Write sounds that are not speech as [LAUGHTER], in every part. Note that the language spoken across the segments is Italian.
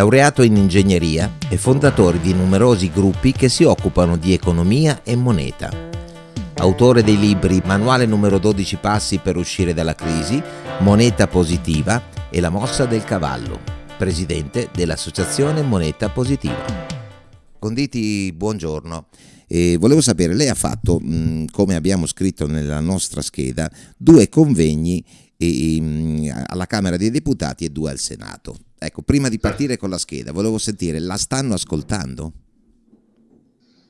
Laureato in ingegneria, è fondatore di numerosi gruppi che si occupano di economia e moneta. Autore dei libri Manuale numero 12 passi per uscire dalla crisi, Moneta positiva e La mossa del cavallo, presidente dell'Associazione Moneta Positiva. Conditi, buongiorno. E volevo sapere, lei ha fatto, mh, come abbiamo scritto nella nostra scheda, due convegni e, mh, alla Camera dei Deputati e due al Senato. Ecco, prima di partire con la scheda, volevo sentire, la stanno ascoltando?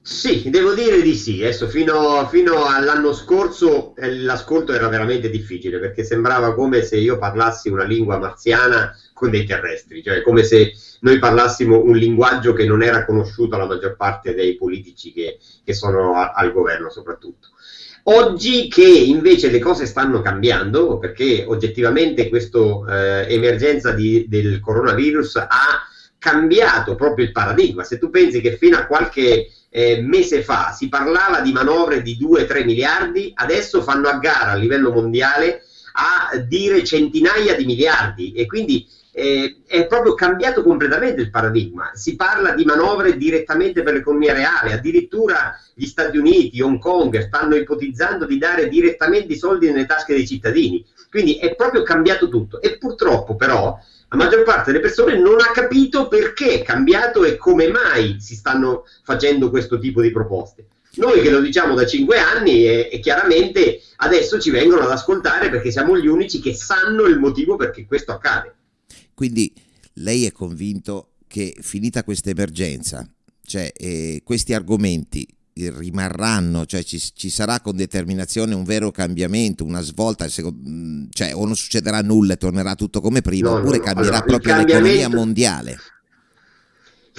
Sì, devo dire di sì. Adesso fino, fino all'anno scorso eh, l'ascolto era veramente difficile perché sembrava come se io parlassi una lingua marziana con dei terrestri, cioè come se noi parlassimo un linguaggio che non era conosciuto alla maggior parte dei politici che, che sono a, al governo soprattutto. Oggi che invece le cose stanno cambiando, perché oggettivamente questa eh, emergenza di, del coronavirus ha cambiato proprio il paradigma. Se tu pensi che fino a qualche eh, mese fa si parlava di manovre di 2-3 miliardi, adesso fanno a gara a livello mondiale a dire centinaia di miliardi e quindi eh, è proprio cambiato completamente il paradigma. Si parla di manovre direttamente per l'economia reale, addirittura gli Stati Uniti, Hong Kong stanno ipotizzando di dare direttamente i soldi nelle tasche dei cittadini. Quindi è proprio cambiato tutto e purtroppo però la maggior parte delle persone non ha capito perché è cambiato e come mai si stanno facendo questo tipo di proposte. Noi che lo diciamo da cinque anni e, e, chiaramente adesso ci vengono ad ascoltare perché siamo gli unici che sanno il motivo perché questo accade. Quindi lei è convinto che finita questa emergenza, cioè eh, questi argomenti rimarranno, cioè ci, ci, sarà con determinazione un vero cambiamento, una svolta, mm, cioè o non succederà nulla e tornerà tutto come prima, no, oppure no, cambierà allora, proprio l'economia mondiale.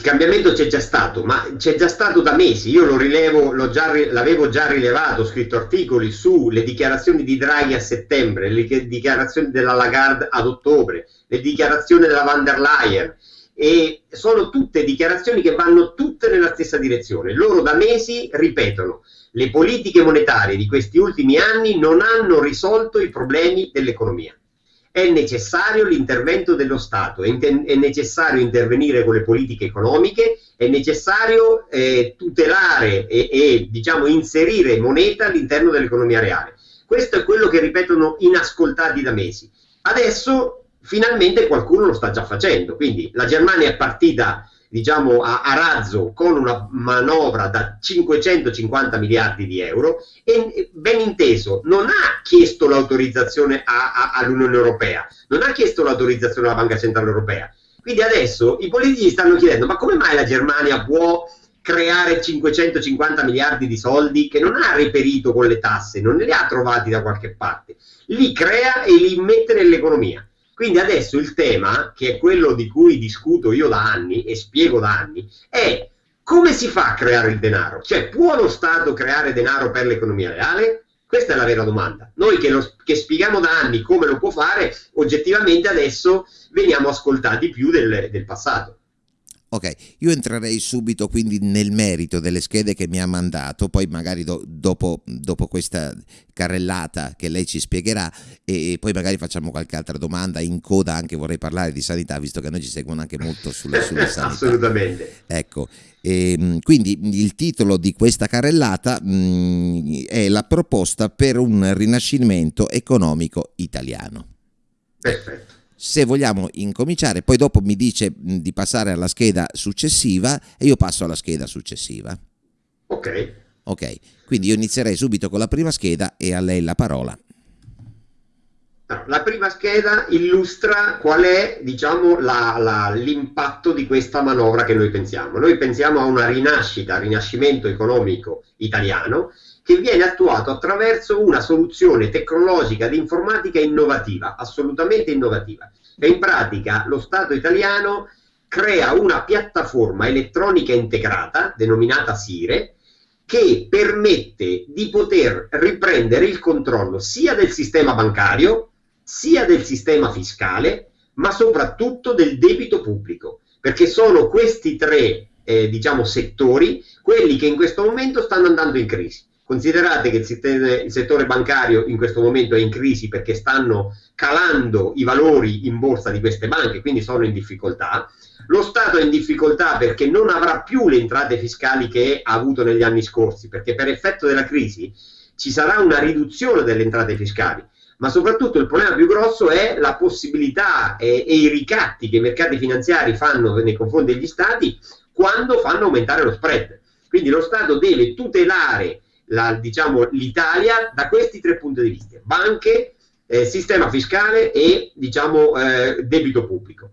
Il cambiamento c'è già stato, ma c'è già stato da mesi. Io lo rilevo, l'avevo già rilevato, ho scritto articoli sulle dichiarazioni di Draghi a settembre, le dichiarazioni della Lagarde ad ottobre, le dichiarazioni della van der Leyen, e sono tutte dichiarazioni che vanno tutte nella stessa direzione. Loro da mesi ripetono le politiche monetarie di questi ultimi anni non hanno risolto i problemi dell'economia. È necessario l'intervento dello Stato, è, è, necessario intervenire con le politiche economiche, è necessario eh, tutelare e, e diciamo, inserire moneta all'interno dell'economia reale. Questo è quello che ripetono inascoltati da mesi. Adesso finalmente qualcuno lo sta già facendo. Quindi la Germania è partita diciamo a, a, razzo con una manovra da 550 miliardi di euro e ben inteso non ha chiesto l'autorizzazione all'Unione Europea, non ha chiesto l'autorizzazione alla Banca Centrale Europea. Quindi adesso i politici stanno chiedendo ma come mai la Germania può creare 550 miliardi di soldi che non ha reperito con le tasse, non li ha trovati da qualche parte, li crea e li mette nell'economia. Quindi adesso il tema, che è quello di cui discuto io da anni e spiego da anni, è come si fa a creare il denaro? Cioè, può lo Stato creare denaro per l'economia reale? Questa è la vera domanda. Noi che, lo, che spieghiamo da anni come lo può fare, oggettivamente adesso veniamo ascoltati più del, del passato. Ok, io entrerei subito quindi nel merito delle schede che mi ha mandato, poi magari do, dopo, dopo, questa carrellata che lei ci spiegherà e, e, poi magari facciamo qualche altra domanda, in coda anche vorrei parlare di sanità, visto che noi ci seguono anche molto sulle, sulle sanità. Assolutamente. Ecco, e, ehm, quindi il titolo di questa carrellata mh, mm, è la proposta per un rinascimento economico italiano. Perfetto se vogliamo incominciare, poi dopo mi dice di passare alla scheda successiva e io passo alla scheda successiva. Ok. Ok, quindi io inizierei subito con la prima scheda e a lei la parola. La prima scheda illustra qual è diciamo, l'impatto di questa manovra che noi pensiamo. Noi pensiamo a una rinascita, rinascimento economico italiano che viene attuato attraverso una soluzione tecnologica di informatica innovativa, assolutamente innovativa. E in pratica lo Stato italiano crea una piattaforma elettronica integrata, denominata SIRE, che permette di poter riprendere il controllo sia del sistema bancario, sia del sistema fiscale, ma soprattutto del debito pubblico, perché sono questi tre eh, diciamo, settori quelli che in questo momento stanno andando in crisi Considerate che il settore bancario in questo momento è in crisi perché stanno calando i valori in borsa di queste banche, quindi sono in difficoltà. Lo Stato è in difficoltà perché non avrà più le entrate fiscali che ha avuto negli anni scorsi, perché per effetto della crisi ci sarà una riduzione delle entrate fiscali, ma soprattutto il problema più grosso è la possibilità e, e i ricatti che i mercati finanziari fanno nei confronti degli Stati quando fanno aumentare lo spread. Quindi lo Stato deve tutelare diciamo, l'Italia da questi tre punti di vista, banche, eh, sistema fiscale e diciamo, eh, debito pubblico.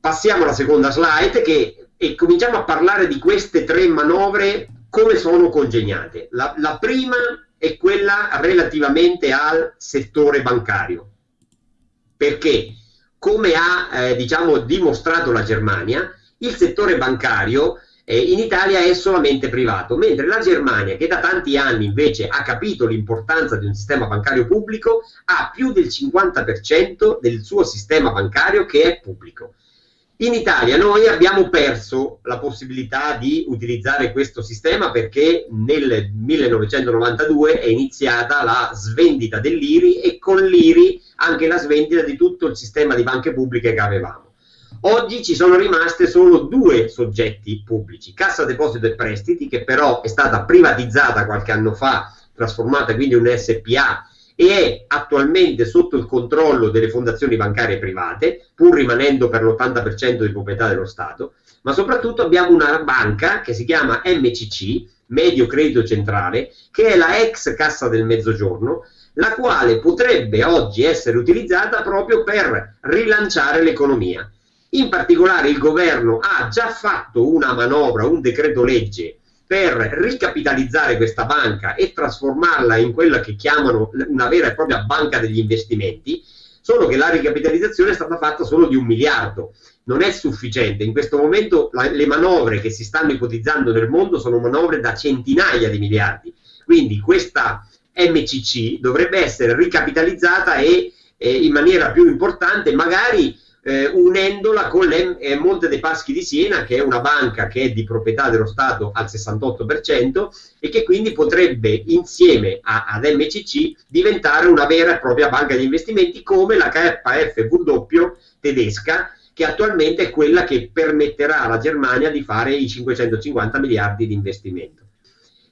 Passiamo alla seconda slide che, e cominciamo a parlare di queste tre manovre come sono congegnate. La, la prima è quella relativamente al settore bancario, perché come ha eh, diciamo, dimostrato la Germania, il settore bancario eh, in Italia è solamente privato, mentre la Germania, che da tanti anni invece ha capito l'importanza di un sistema bancario pubblico, ha più del 50% del suo sistema bancario che è pubblico. In Italia noi abbiamo perso la possibilità di utilizzare questo sistema perché nel 1992 è iniziata la svendita dell'IRI e con l'IRI anche la svendita di tutto il sistema di banche pubbliche che avevamo. Oggi ci sono rimaste solo due soggetti pubblici, Cassa Deposito e Prestiti, che però è stata privatizzata qualche anno fa, trasformata quindi in un SPA e è attualmente sotto il controllo delle fondazioni bancarie private, pur rimanendo per l'80% di proprietà dello Stato, ma soprattutto abbiamo una banca che si chiama MCC, Medio Credito Centrale, che è la ex Cassa del Mezzogiorno, la quale potrebbe oggi essere utilizzata proprio per rilanciare l'economia. In particolare il governo ha già fatto una manovra, un decreto legge per ricapitalizzare questa banca e trasformarla in quella che chiamano una vera e propria banca degli investimenti, solo che la ricapitalizzazione è stata fatta solo di un miliardo. Non è sufficiente. In questo momento la, le manovre che si stanno ipotizzando nel mondo sono manovre da centinaia di miliardi. Quindi questa MCC dovrebbe essere ricapitalizzata e eh, in maniera più importante, magari eh, unendola con le, eh, Monte dei Paschi di Siena, che è una banca che è di proprietà dello Stato al 68% e che quindi potrebbe insieme a, ad MCC diventare una vera e propria banca di investimenti come la KFW tedesca, che attualmente è quella che permetterà alla Germania di fare i 550 miliardi di investimento.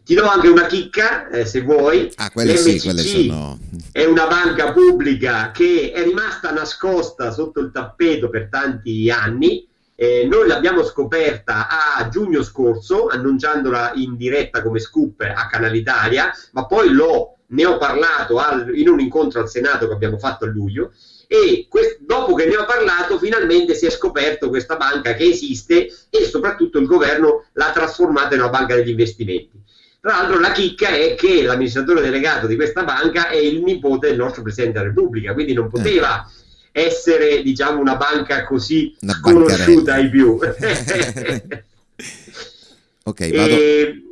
Ti do anche una chicca, eh, se vuoi. Ah, quelle sì, quelle sono... È una banca pubblica che è rimasta nascosta sotto il tappeto per tanti anni. Eh, noi l'abbiamo scoperta a giugno scorso, annunciandola in diretta come scoop a Canal Italia, ma poi l'ho, ne ho parlato al, in un incontro al Senato che abbiamo fatto a luglio e quest- dopo che ne ho parlato finalmente si è scoperto questa banca che esiste e soprattutto il governo l'ha trasformata in una banca degli investimenti. Tra l'altro la chicca è che l'amministratore delegato di questa banca è il nipote del nostro Presidente della Repubblica, quindi non poteva eh. essere diciamo una banca così una conosciuta ai più. [LAUGHS] ok, vado,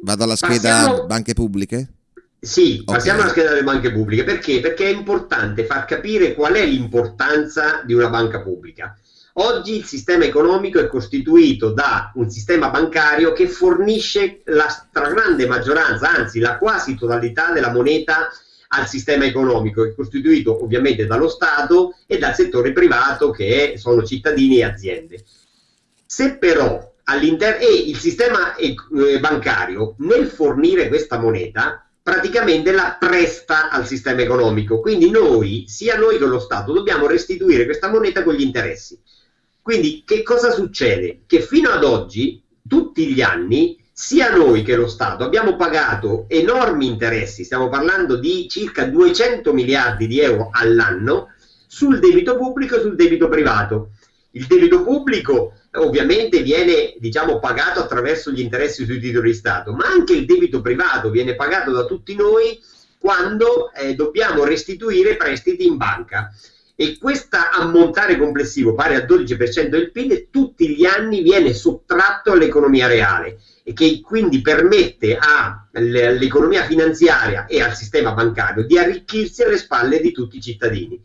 vado, alla scheda passiamo... banche pubbliche? Sì, okay. passiamo alla scheda delle banche pubbliche. Perché? Perché è importante far capire qual è l'importanza di una banca pubblica. Oggi il sistema economico è costituito da un sistema bancario che fornisce la stragrande maggioranza, anzi la quasi totalità della moneta al sistema economico, è costituito ovviamente dallo Stato e dal settore privato che sono cittadini e aziende. Se però all'interno e il sistema eh, bancario nel fornire questa moneta praticamente la presta al sistema economico, quindi noi, sia noi che lo Stato, dobbiamo restituire questa moneta con gli interessi. Quindi che cosa succede? Che fino ad oggi, tutti gli anni, sia noi che lo Stato abbiamo pagato enormi interessi, stiamo parlando di circa 200 miliardi di euro all'anno, sul debito pubblico e sul debito privato. Il debito pubblico ovviamente viene diciamo, pagato attraverso gli interessi sui titoli di Stato, ma anche il debito privato viene pagato da tutti noi quando eh, dobbiamo restituire prestiti in banca e questo ammontare complessivo pari al 12% del PIL tutti gli anni viene sottratto all'economia reale e che quindi permette all'economia finanziaria e al sistema bancario di arricchirsi alle spalle di tutti i cittadini.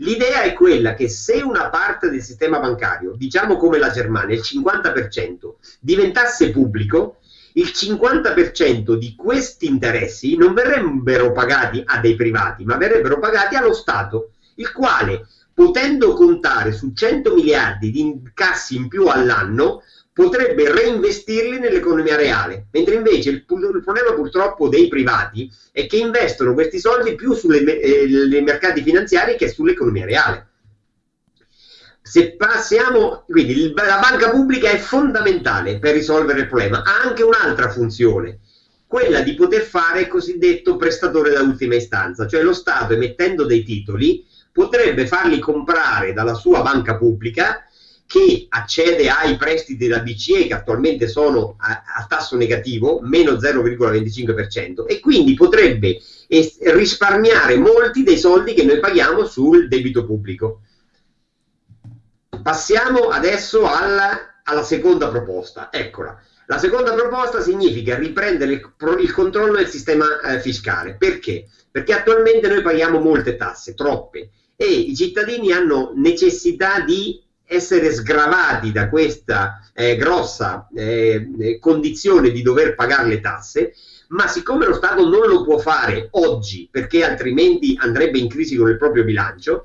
L'idea è quella che se una parte del sistema bancario, diciamo come la Germania, il 50%, diventasse pubblico, il 50% di questi interessi non verrebbero pagati a dei privati, ma verrebbero pagati allo Stato, il quale, potendo contare su 100 miliardi di incassi in più all'anno, potrebbe reinvestirli nell'economia reale, mentre invece il, il, problema purtroppo dei privati è che investono questi soldi più sui eh, mercati finanziari che sull'economia reale. Se passiamo, quindi la banca pubblica è fondamentale per risolvere il problema, ha anche un'altra funzione, quella di poter fare il cosiddetto prestatore da ultima istanza, cioè lo Stato emettendo dei titoli potrebbe farli comprare dalla sua banca pubblica che accede ai prestiti della BCE che attualmente sono a, a tasso negativo, meno 0,25%, e quindi potrebbe es- risparmiare molti dei soldi che noi paghiamo sul debito pubblico. Passiamo adesso alla, alla seconda proposta. Eccola. La seconda proposta significa riprendere il, il controllo del sistema eh, fiscale. Perché? Perché attualmente noi paghiamo molte tasse, troppe, e i cittadini hanno necessità di essere sgravati da questa eh, grossa eh, condizione di dover pagare le tasse, ma siccome lo Stato non lo può fare oggi perché altrimenti andrebbe in crisi con il proprio bilancio,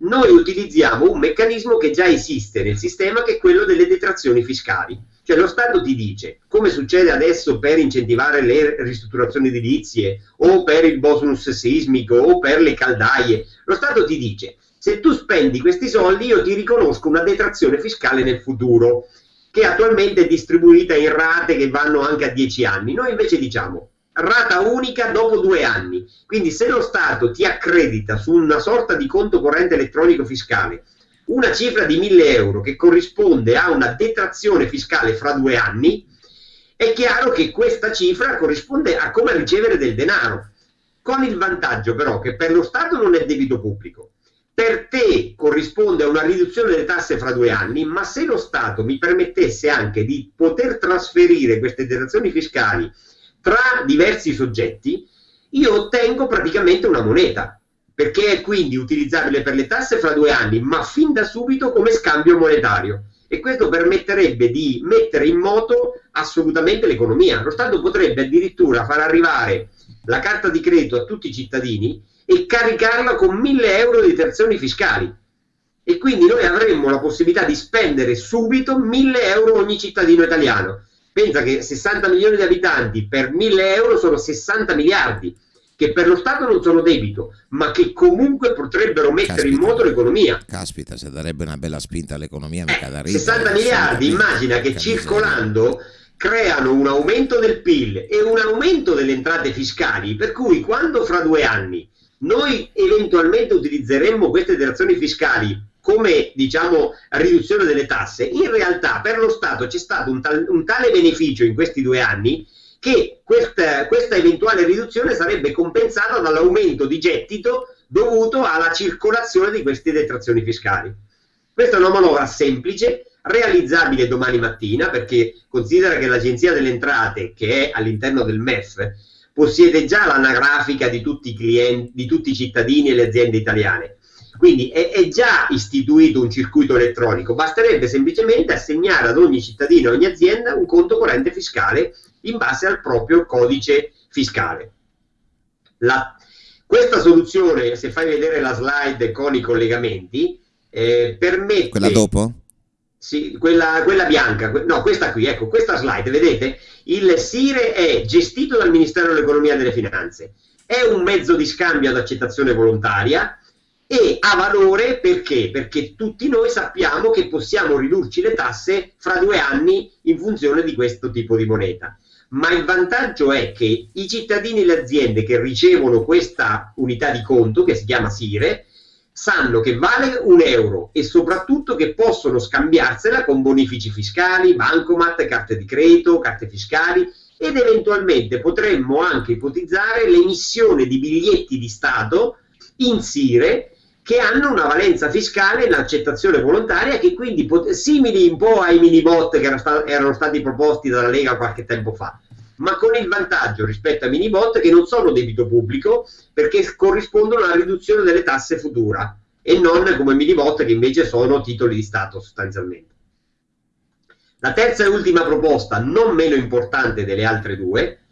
noi utilizziamo un meccanismo che già esiste nel sistema che è quello delle detrazioni fiscali. Cioè lo Stato ti dice, come succede adesso per incentivare le ristrutturazioni edilizie o per il bonus sismico o per le caldaie, lo Stato ti dice, se tu spendi questi soldi io ti riconosco una detrazione fiscale nel futuro, che attualmente è distribuita in rate che vanno anche a 10 anni. Noi invece diciamo, rata unica dopo due anni. Quindi se lo Stato ti accredita su una sorta di conto corrente elettronico fiscale una cifra di 1000 euro che corrisponde a una detrazione fiscale fra due anni, è chiaro che questa cifra corrisponde a come ricevere del denaro, con il vantaggio però che per lo Stato non è debito pubblico. Per te corrisponde a una riduzione delle tasse fra due anni, ma se lo Stato mi permettesse anche di poter trasferire queste detrazioni fiscali tra diversi soggetti, io ottengo praticamente una moneta, perché è quindi utilizzabile per le tasse fra due anni, ma fin da subito come scambio monetario. E questo permetterebbe di mettere in moto assolutamente l'economia. Lo Stato potrebbe addirittura far arrivare la carta di credito a tutti i cittadini e caricarla con 1000 euro di detrazioni fiscali. E quindi noi avremmo la possibilità di spendere subito 1000 euro ogni cittadino italiano pensa che 60 milioni di abitanti per 1000 euro sono 60 miliardi, che per lo Stato non sono debito, ma che comunque potrebbero mettere Caspita. in moto l'economia. Caspita, se darebbe una bella spinta all'economia, mica da ridere. 60 miliardi, immagina che circolando creano un aumento del PIL e un aumento delle entrate fiscali, per cui quando fra due anni noi eventualmente utilizzeremmo queste detrazioni fiscali come diciamo riduzione delle tasse, in realtà per lo Stato c'è stato un, tal, un tale beneficio in questi due anni che questa, questa eventuale riduzione sarebbe compensata dall'aumento di gettito dovuto alla circolazione di queste detrazioni fiscali. Questa è una manovra semplice, realizzabile domani mattina, perché considera che l'Agenzia delle Entrate, che è all'interno del MEF, possiede già l'anagrafica di tutti i clienti, di tutti i cittadini e le aziende italiane quindi è, è, già istituito un circuito elettronico, basterebbe semplicemente assegnare ad ogni cittadino, ad ogni azienda un conto corrente fiscale in base al proprio codice fiscale. La, questa soluzione, se fai vedere la slide con i collegamenti, eh, permette... Quella dopo? Sì, quella, quella bianca, no, questa qui, ecco, questa slide, vedete? Il SIRE è gestito dal Ministero dell'Economia e delle Finanze, è un mezzo di scambio ad accettazione volontaria, e ha valore perché? Perché tutti noi sappiamo che possiamo ridurci le tasse fra due anni in funzione di questo tipo di moneta. Ma il vantaggio è che i cittadini e le aziende che ricevono questa unità di conto, che si chiama SIRE, sanno che vale un euro e soprattutto che possono scambiarsela con bonifici fiscali, bancomat, carte di credito, carte fiscali ed eventualmente potremmo anche ipotizzare l'emissione di biglietti di Stato in SIRE che hanno una valenza fiscale in accettazione volontaria che quindi simili un po' ai mini bot che erano, sta- erano stati proposti dalla Lega qualche tempo fa ma con il vantaggio rispetto ai mini bot che non sono debito pubblico perché corrispondono alla riduzione delle tasse futura e non come mini bot che invece sono titoli di Stato sostanzialmente. La terza e ultima proposta, non meno importante delle altre due,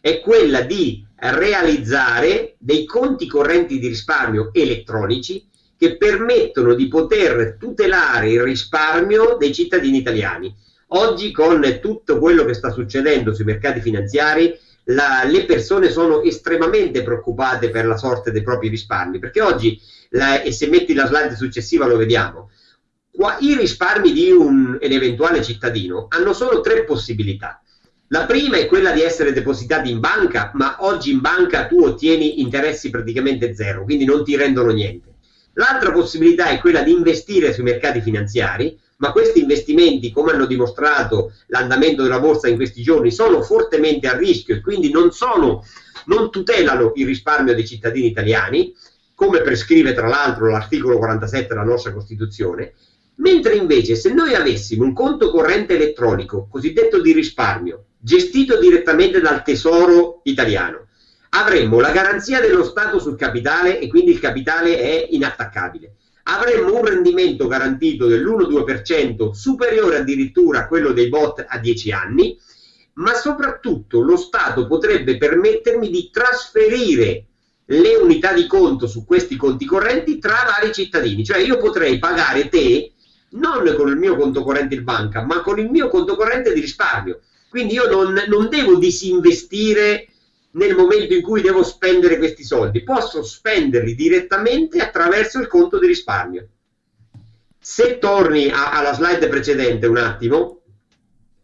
è quella di realizzare dei conti correnti di risparmio elettronici che permettono di poter tutelare il risparmio dei cittadini italiani. Oggi con tutto quello che sta succedendo sui mercati finanziari, la, le persone sono estremamente preoccupate per la sorte dei propri risparmi, perché oggi, la, e se metti la slide successiva lo vediamo, qua, i risparmi di un, un eventuale cittadino hanno solo tre possibilità. La prima è quella di essere depositati in banca, ma oggi in banca tu ottieni interessi praticamente zero, quindi non ti rendono niente. L'altra possibilità è quella di investire sui mercati finanziari, ma questi investimenti, come hanno dimostrato l'andamento della borsa in questi giorni, sono fortemente a rischio e quindi non, sono, non tutelano il risparmio dei cittadini italiani, come prescrive tra l'altro l'articolo 47 della nostra Costituzione, mentre invece se noi avessimo un conto corrente elettronico, cosiddetto di risparmio, gestito direttamente dal Tesoro italiano. Avremmo la garanzia dello Stato sul capitale e quindi il capitale è inattaccabile. Avremmo un rendimento garantito dell'1-2% superiore addirittura a quello dei bot a 10 anni, ma soprattutto lo Stato potrebbe permettermi di trasferire le unità di conto su questi conti correnti tra vari cittadini. Cioè io potrei pagare te non con il mio conto corrente in banca, ma con il mio conto corrente di risparmio quindi io non, non devo disinvestire nel momento in cui devo spendere questi soldi, posso spenderli direttamente attraverso il conto di risparmio. Se torni a, alla slide precedente un attimo,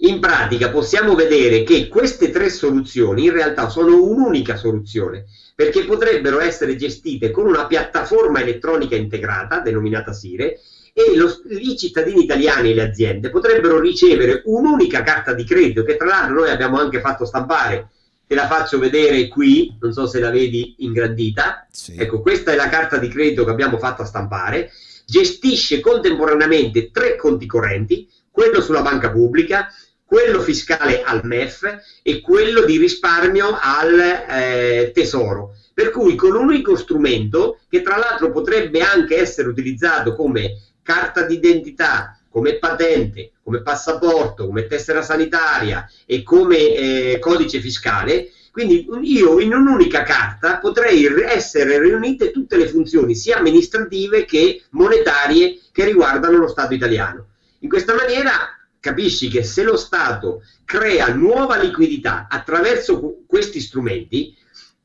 in pratica possiamo vedere che queste tre soluzioni in realtà sono un'unica soluzione, perché potrebbero essere gestite con una piattaforma elettronica integrata, denominata Sire, e lo, i cittadini italiani e le aziende potrebbero ricevere un'unica carta di credito che tra l'altro noi abbiamo anche fatto stampare. Te la faccio vedere qui non so se la vedi ingrandita. Sì. ecco questa è la carta di credito che abbiamo fatto stampare. Gestisce contemporaneamente tre conti correnti quello sulla banca pubblica quello fiscale al MEF e quello di risparmio al eh, tesoro. Per cui con un unico strumento che tra l'altro potrebbe anche essere utilizzato come carta d'identità, come patente, come passaporto, come tessera sanitaria e come eh, codice fiscale, quindi io in un'unica carta potrei essere riunite tutte le funzioni sia amministrative che monetarie che riguardano lo Stato italiano. In questa maniera capisci che se lo Stato crea nuova liquidità attraverso questi strumenti,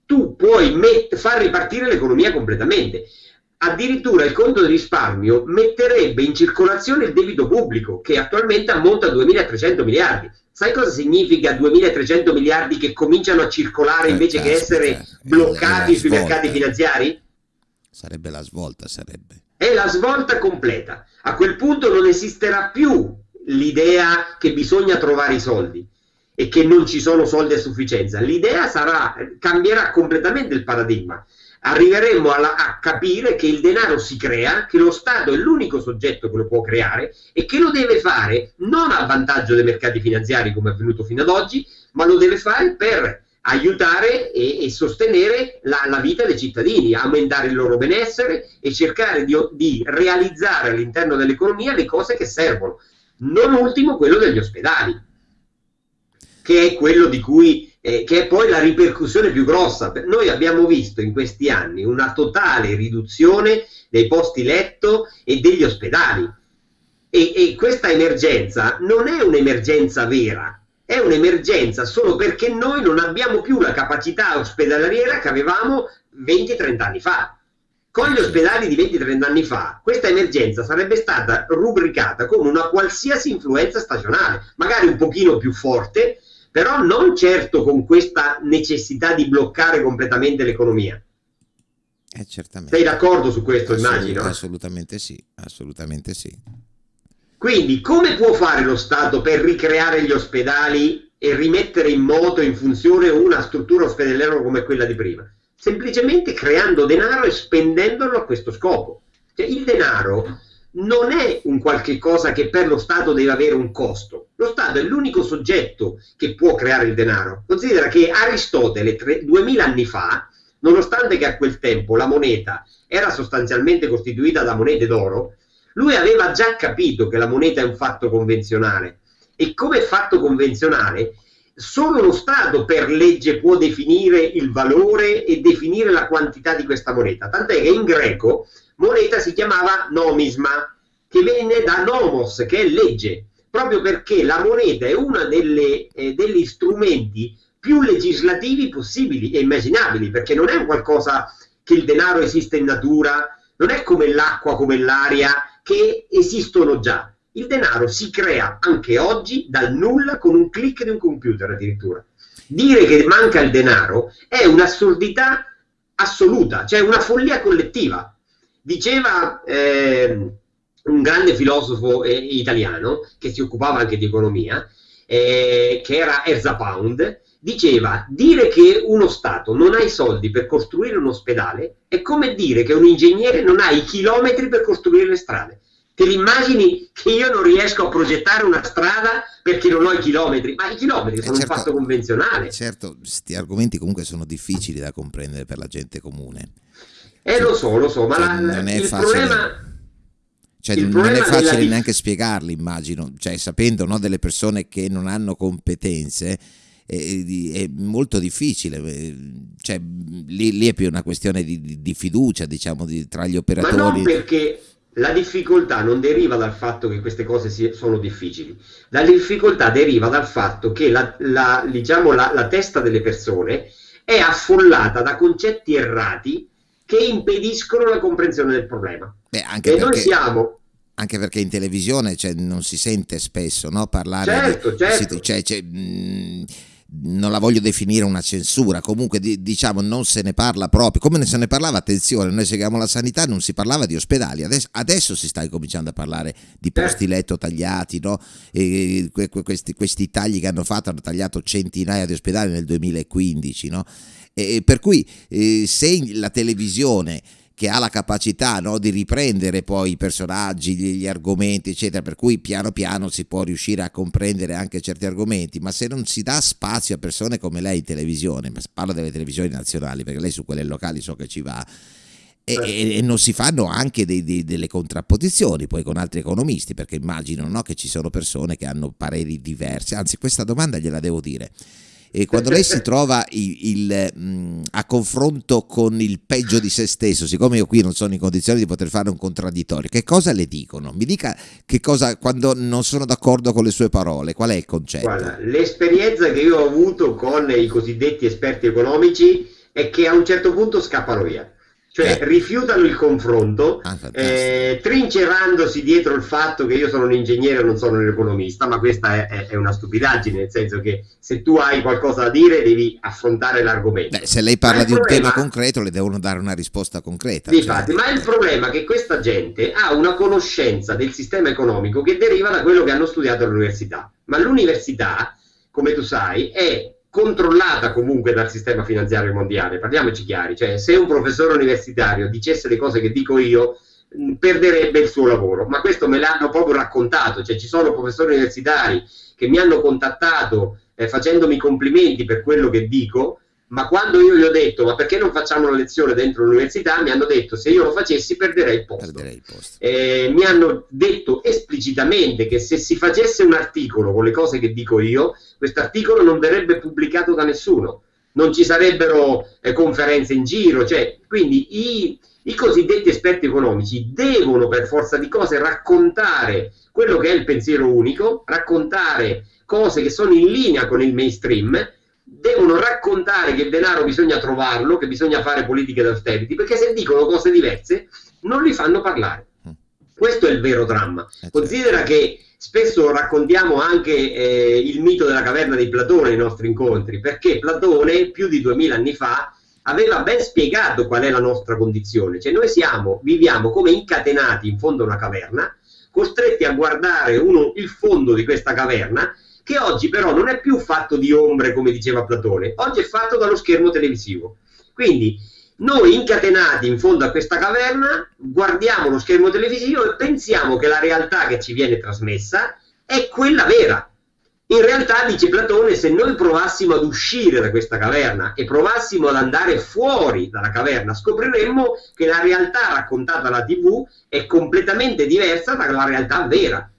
tu puoi far ripartire l'economia completamente addirittura il conto di risparmio metterebbe in circolazione il debito pubblico che attualmente ammonta a 2.300 miliardi. Sai cosa significa 2.300 miliardi che cominciano a circolare eh, invece che essere bloccati sui mercati finanziari? Sarebbe la svolta, sarebbe. È la svolta completa. A quel punto non esisterà più l'idea che bisogna trovare i soldi e che non ci sono soldi a sufficienza. L'idea sarà, cambierà completamente il paradigma arriveremo alla, a capire che il denaro si crea, che lo Stato è l'unico soggetto che lo può creare e che lo deve fare non a vantaggio dei mercati finanziari come è avvenuto fino ad oggi, ma lo deve fare per aiutare e, e sostenere la, la, vita dei cittadini, aumentare il loro benessere e cercare di, di realizzare all'interno dell'economia le cose che servono. Non ultimo quello degli ospedali, che è quello di cui eh, che è poi la ripercussione più grossa. Noi abbiamo visto in questi anni una totale riduzione dei posti letto e degli ospedali. E, e questa emergenza non è un'emergenza vera, è un'emergenza solo perché noi non abbiamo più la capacità ospedaliera che avevamo 20-30 anni fa. Con gli ospedali di 20-30 anni fa, questa emergenza sarebbe stata rubricata come una qualsiasi influenza stagionale, magari un pochino più forte, però non certo con questa necessità di bloccare completamente l'economia. Eh, certamente. Sei d'accordo su questo, Assolut- immagino? Assolutamente sì, assolutamente sì. Quindi come può fare lo Stato per ricreare gli ospedali e rimettere in moto, in funzione una struttura ospedaliera come quella di prima? Semplicemente creando denaro e spendendolo a questo scopo. Cioè, il denaro non è un qualche cosa che per lo Stato deve avere un costo. Lo Stato è l'unico soggetto che può creare il denaro. Considera che Aristotele, tre, 2000 anni fa, nonostante che a quel tempo la moneta era sostanzialmente costituita da monete d'oro, lui aveva già capito che la moneta è un fatto convenzionale e come fatto convenzionale, solo lo Stato per legge può definire il valore e definire la quantità di questa moneta. Tant'è che in greco moneta si chiamava nomisma, che viene da nomos, che è legge, proprio perché la moneta è uno eh, degli strumenti più legislativi possibili e immaginabili, perché non è un qualcosa che il denaro esiste in natura, non è come l'acqua, come l'aria, che esistono già. Il denaro si crea anche oggi dal nulla con un clic di un computer addirittura. Dire che manca il denaro è un'assurdità assoluta, cioè una follia collettiva. Diceva eh, un grande filosofo eh, italiano che si occupava anche di economia, eh, che era Erza Pound, diceva dire che uno Stato non ha i soldi per costruire un ospedale è come dire che un ingegnere non ha i chilometri per costruire le strade. Te l'immagini che io non riesco a progettare una strada perché non ho i chilometri? Ma i chilometri eh, sono certo, un fatto convenzionale. Certo, questi argomenti comunque sono difficili da comprendere per la gente comune. Eh, cioè, lo so, lo so, ma cioè, la, non è il facile. problema... Cioè, non è facile della... neanche spiegarli, immagino, cioè, sapendo no, delle persone che non hanno competenze, è, molto difficile, eh, cioè, lì, lì, è più una questione di, di fiducia diciamo, di, tra gli operatori. Ma non perché la difficoltà non deriva dal fatto che queste cose sono difficili, la difficoltà deriva dal fatto che la, la, diciamo, la, la testa delle persone è affollata da concetti errati che impediscono la comprensione del problema. Beh, anche e perché... noi siamo anche perché in televisione cioè, non si sente spesso no? parlare certo, di, certo. Cioè, cioè, mh, non la voglio definire una censura, comunque di, diciamo non se ne parla proprio, come se ne parlava, attenzione, noi seguiamo la sanità, non si parlava di ospedali, adesso, adesso si sta cominciando a parlare di posti letto tagliati, no? e, que, questi, questi, tagli che hanno fatto hanno tagliato centinaia di ospedali nel 2015, no? E, per cui eh, se la televisione che ha la capacità no, di riprendere poi i personaggi, gli, argomenti, eccetera, per cui piano piano si può riuscire a comprendere anche certi argomenti, ma se non si dà spazio a persone come lei in televisione, parlo delle televisioni nazionali, perché lei su quelle locali so che ci va, e, certo. e, e non si fanno anche dei, dei, delle contrapposizioni poi con altri economisti, perché immagino no, che ci sono persone che hanno pareri diversi, anzi questa domanda gliela devo dire e quando lei si [LAUGHS] trova il, il, mh, a confronto con il peggio di se stesso, siccome io qui non sono in condizione di poter fare un contraddittorio, che cosa le dicono? Mi dica che cosa quando non sono d'accordo con le sue parole, qual è il concetto? Guarda, l'esperienza che io ho avuto con i cosiddetti esperti economici è che a un certo punto scappano via cioè eh. rifiutano il confronto, ah, eh, trincerandosi dietro il fatto che io sono un ingegnere e non sono un economista, ma questa è, è, una stupidaggine, nel senso che se tu hai qualcosa da dire devi affrontare l'argomento. Beh, se lei parla di problema, un tema concreto le devono dare una risposta concreta. Infatti, cioè. ma il problema è che questa gente ha una conoscenza del sistema economico che deriva da quello che hanno studiato all'università, ma l'università, come tu sai, è controllata comunque dal sistema finanziario mondiale, parliamoci chiari, cioè se un professore universitario dicesse le cose che dico io perderebbe il suo lavoro, ma questo me l'hanno proprio raccontato, cioè ci sono professori universitari che mi hanno contattato eh, facendomi complimenti per quello che dico ma quando io gli ho detto ma perché non facciamo una lezione dentro l'università? mi hanno detto se io lo facessi perderei il posto, perderei il posto. Eh, mi hanno detto esplicitamente che se si facesse un articolo con le cose che dico io questo articolo non verrebbe pubblicato da nessuno non ci sarebbero eh, conferenze in giro cioè, quindi i, i cosiddetti esperti economici devono per forza di cose raccontare quello che è il pensiero unico raccontare cose che sono in linea con il mainstream devono raccontare che il denaro bisogna trovarlo, che bisogna fare politiche d'austerity, perché se dicono cose diverse non li fanno parlare. Mm. Questo è il vero dramma. Eh, certo. Considera che spesso raccontiamo anche eh, il mito della caverna di Platone nei nostri incontri, perché Platone più di duemila anni fa aveva ben spiegato qual è la nostra condizione, cioè noi siamo, viviamo come incatenati in fondo a una caverna, costretti a guardare uno, il fondo di questa caverna che oggi però non è più fatto di ombre come diceva Platone, oggi è fatto dallo schermo televisivo. Quindi noi incatenati in fondo a questa caverna guardiamo lo schermo televisivo e pensiamo che la realtà che ci viene trasmessa è quella vera. In realtà, dice Platone, se noi provassimo ad uscire da questa caverna e provassimo ad andare fuori dalla caverna, scopriremmo che la realtà raccontata alla TV è completamente diversa dalla realtà vera.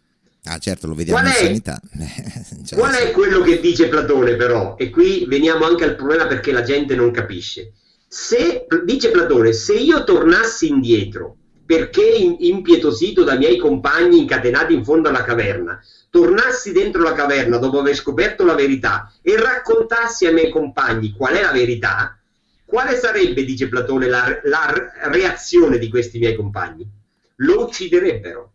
Ah certo, lo vediamo qual in è, sanità. [LAUGHS] cioè, qual è quello che dice Platone però? E qui veniamo anche al problema perché la gente non capisce. Se, dice Platone, se io tornassi indietro perché impietosito dai miei compagni incatenati in fondo alla caverna, tornassi dentro la caverna dopo aver scoperto la verità e raccontassi ai miei compagni qual è la verità, quale sarebbe, dice Platone, la, la reazione di questi miei compagni? Lo ucciderebbero.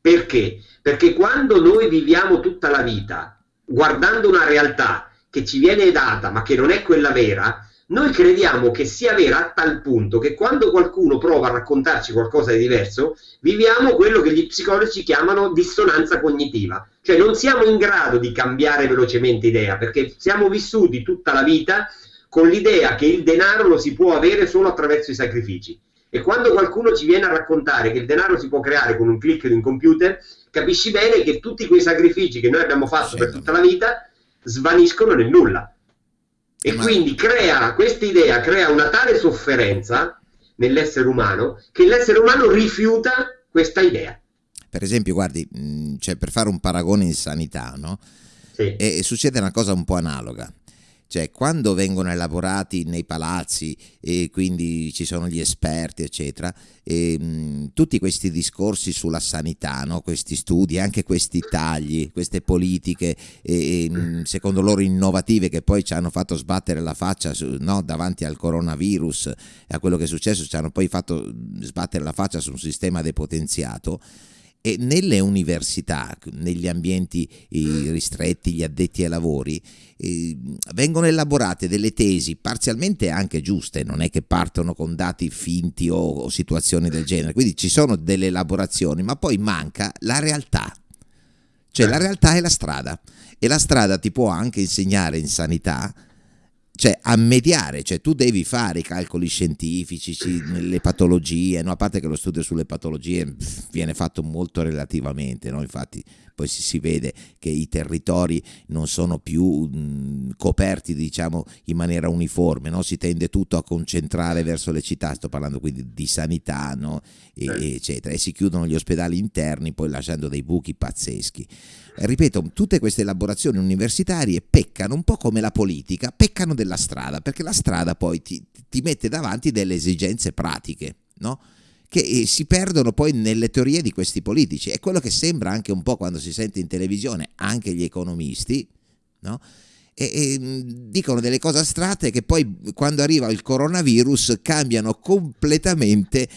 Perché? Perché quando noi viviamo tutta la vita guardando una realtà che ci viene data ma che non è quella vera, noi crediamo che sia vera a tal punto che quando qualcuno prova a raccontarci qualcosa di diverso, viviamo quello che gli psicologi chiamano dissonanza cognitiva, cioè non siamo in grado di cambiare velocemente idea perché siamo vissuti tutta la vita con l'idea che il denaro lo si può avere solo attraverso i sacrifici. E quando qualcuno ci viene a raccontare che il denaro si può creare con un clic di un computer, capisci bene che tutti quei sacrifici che noi abbiamo fatto per tutta la vita svaniscono nel nulla. E Ma... quindi crea, questa idea crea una tale sofferenza nell'essere umano che l'essere umano rifiuta questa idea. Per esempio, guardi, cioè per fare un paragone in sanità, no? Sì. E, e succede una cosa un po' analoga. Cioè, quando vengono elaborati nei palazzi e quindi ci sono gli esperti, eccetera, e, mh, tutti questi discorsi sulla sanità, no? questi studi, anche questi tagli, queste politiche, e, mh, secondo loro innovative, che poi ci hanno fatto sbattere la faccia su, no? davanti al coronavirus e a quello che è successo, ci hanno poi fatto sbattere la faccia su un sistema depotenziato e nelle università, negli ambienti ristretti, gli addetti ai lavori, eh, vengono elaborate delle tesi parzialmente anche giuste, non è che partono con dati finti o, o situazioni del genere, quindi ci sono delle elaborazioni, ma poi manca la realtà. Cioè la realtà è la strada. E la strada ti può anche insegnare in sanità cioè a mediare, cioè tu devi fare i calcoli scientifici, le patologie, no? a parte che lo studio sulle patologie viene fatto molto relativamente, no? infatti poi si, si, vede che i territori non sono più mh, coperti diciamo in maniera uniforme, no? si tende tutto a concentrare verso le città, sto parlando quindi di sanità no? e, eccetera, e si chiudono gli ospedali interni poi lasciando dei buchi pazzeschi ripeto, tutte queste elaborazioni universitarie peccano un po' come la politica, peccano della strada, perché la strada poi ti, ti mette davanti delle esigenze pratiche, no? che eh, si perdono poi nelle teorie di questi politici. È quello che sembra anche un po' quando si sente in televisione, anche gli economisti, no? e, e, dicono delle cose astratte che poi quando arriva il coronavirus cambiano completamente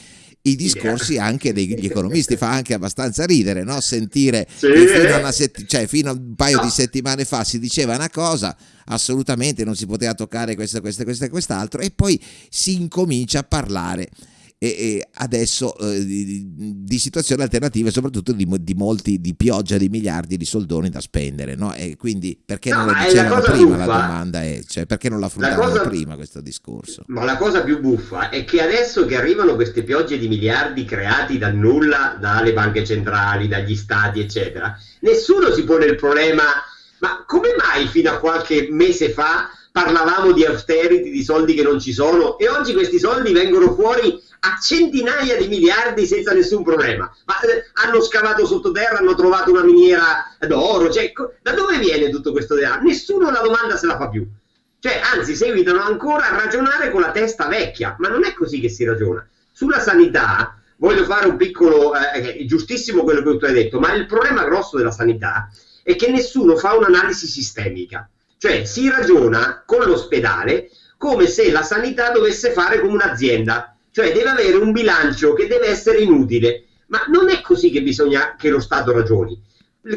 i discorsi anche degli [LAUGHS] economisti fa anche abbastanza ridere no? sentire sì. che fino a, sett- cioè, fino a, un paio di settimane fa si diceva una cosa assolutamente non si poteva toccare questo, questo, questo e quest'altro e poi si incomincia a parlare e, e adesso eh, di, di, situazioni alternative, soprattutto di, di, molti di pioggia di miliardi di soldoni da spendere. No? E quindi perché no, non lo dicevano prima? Buffa. La domanda è cioè, perché non l'affrontavano cosa, prima questo discorso? Ma la cosa più buffa è che adesso che arrivano queste piogge di miliardi creati dal nulla dalle banche centrali, dagli stati, eccetera, nessuno si pone il problema. Ma come mai fino a qualche mese fa parlavamo di austerity, di soldi che non ci sono e oggi questi soldi vengono fuori a centinaia di miliardi senza nessun problema. Ma eh, hanno scavato sottoterra, hanno trovato una miniera d'oro. Cioè, da dove viene tutto questo denaro? Nessuno la domanda se la fa più. Cioè, anzi, seguitano ancora a ragionare con la testa vecchia, ma non è così che si ragiona. Sulla sanità, voglio fare un piccolo, eh, è giustissimo quello che tu hai detto, ma il problema grosso della sanità è che nessuno fa un'analisi sistemica. Cioè, si ragiona con l'ospedale come se la sanità dovesse fare come un'azienda cioè deve avere un bilancio che deve essere inutile. Ma non è così che bisogna che lo Stato ragioni.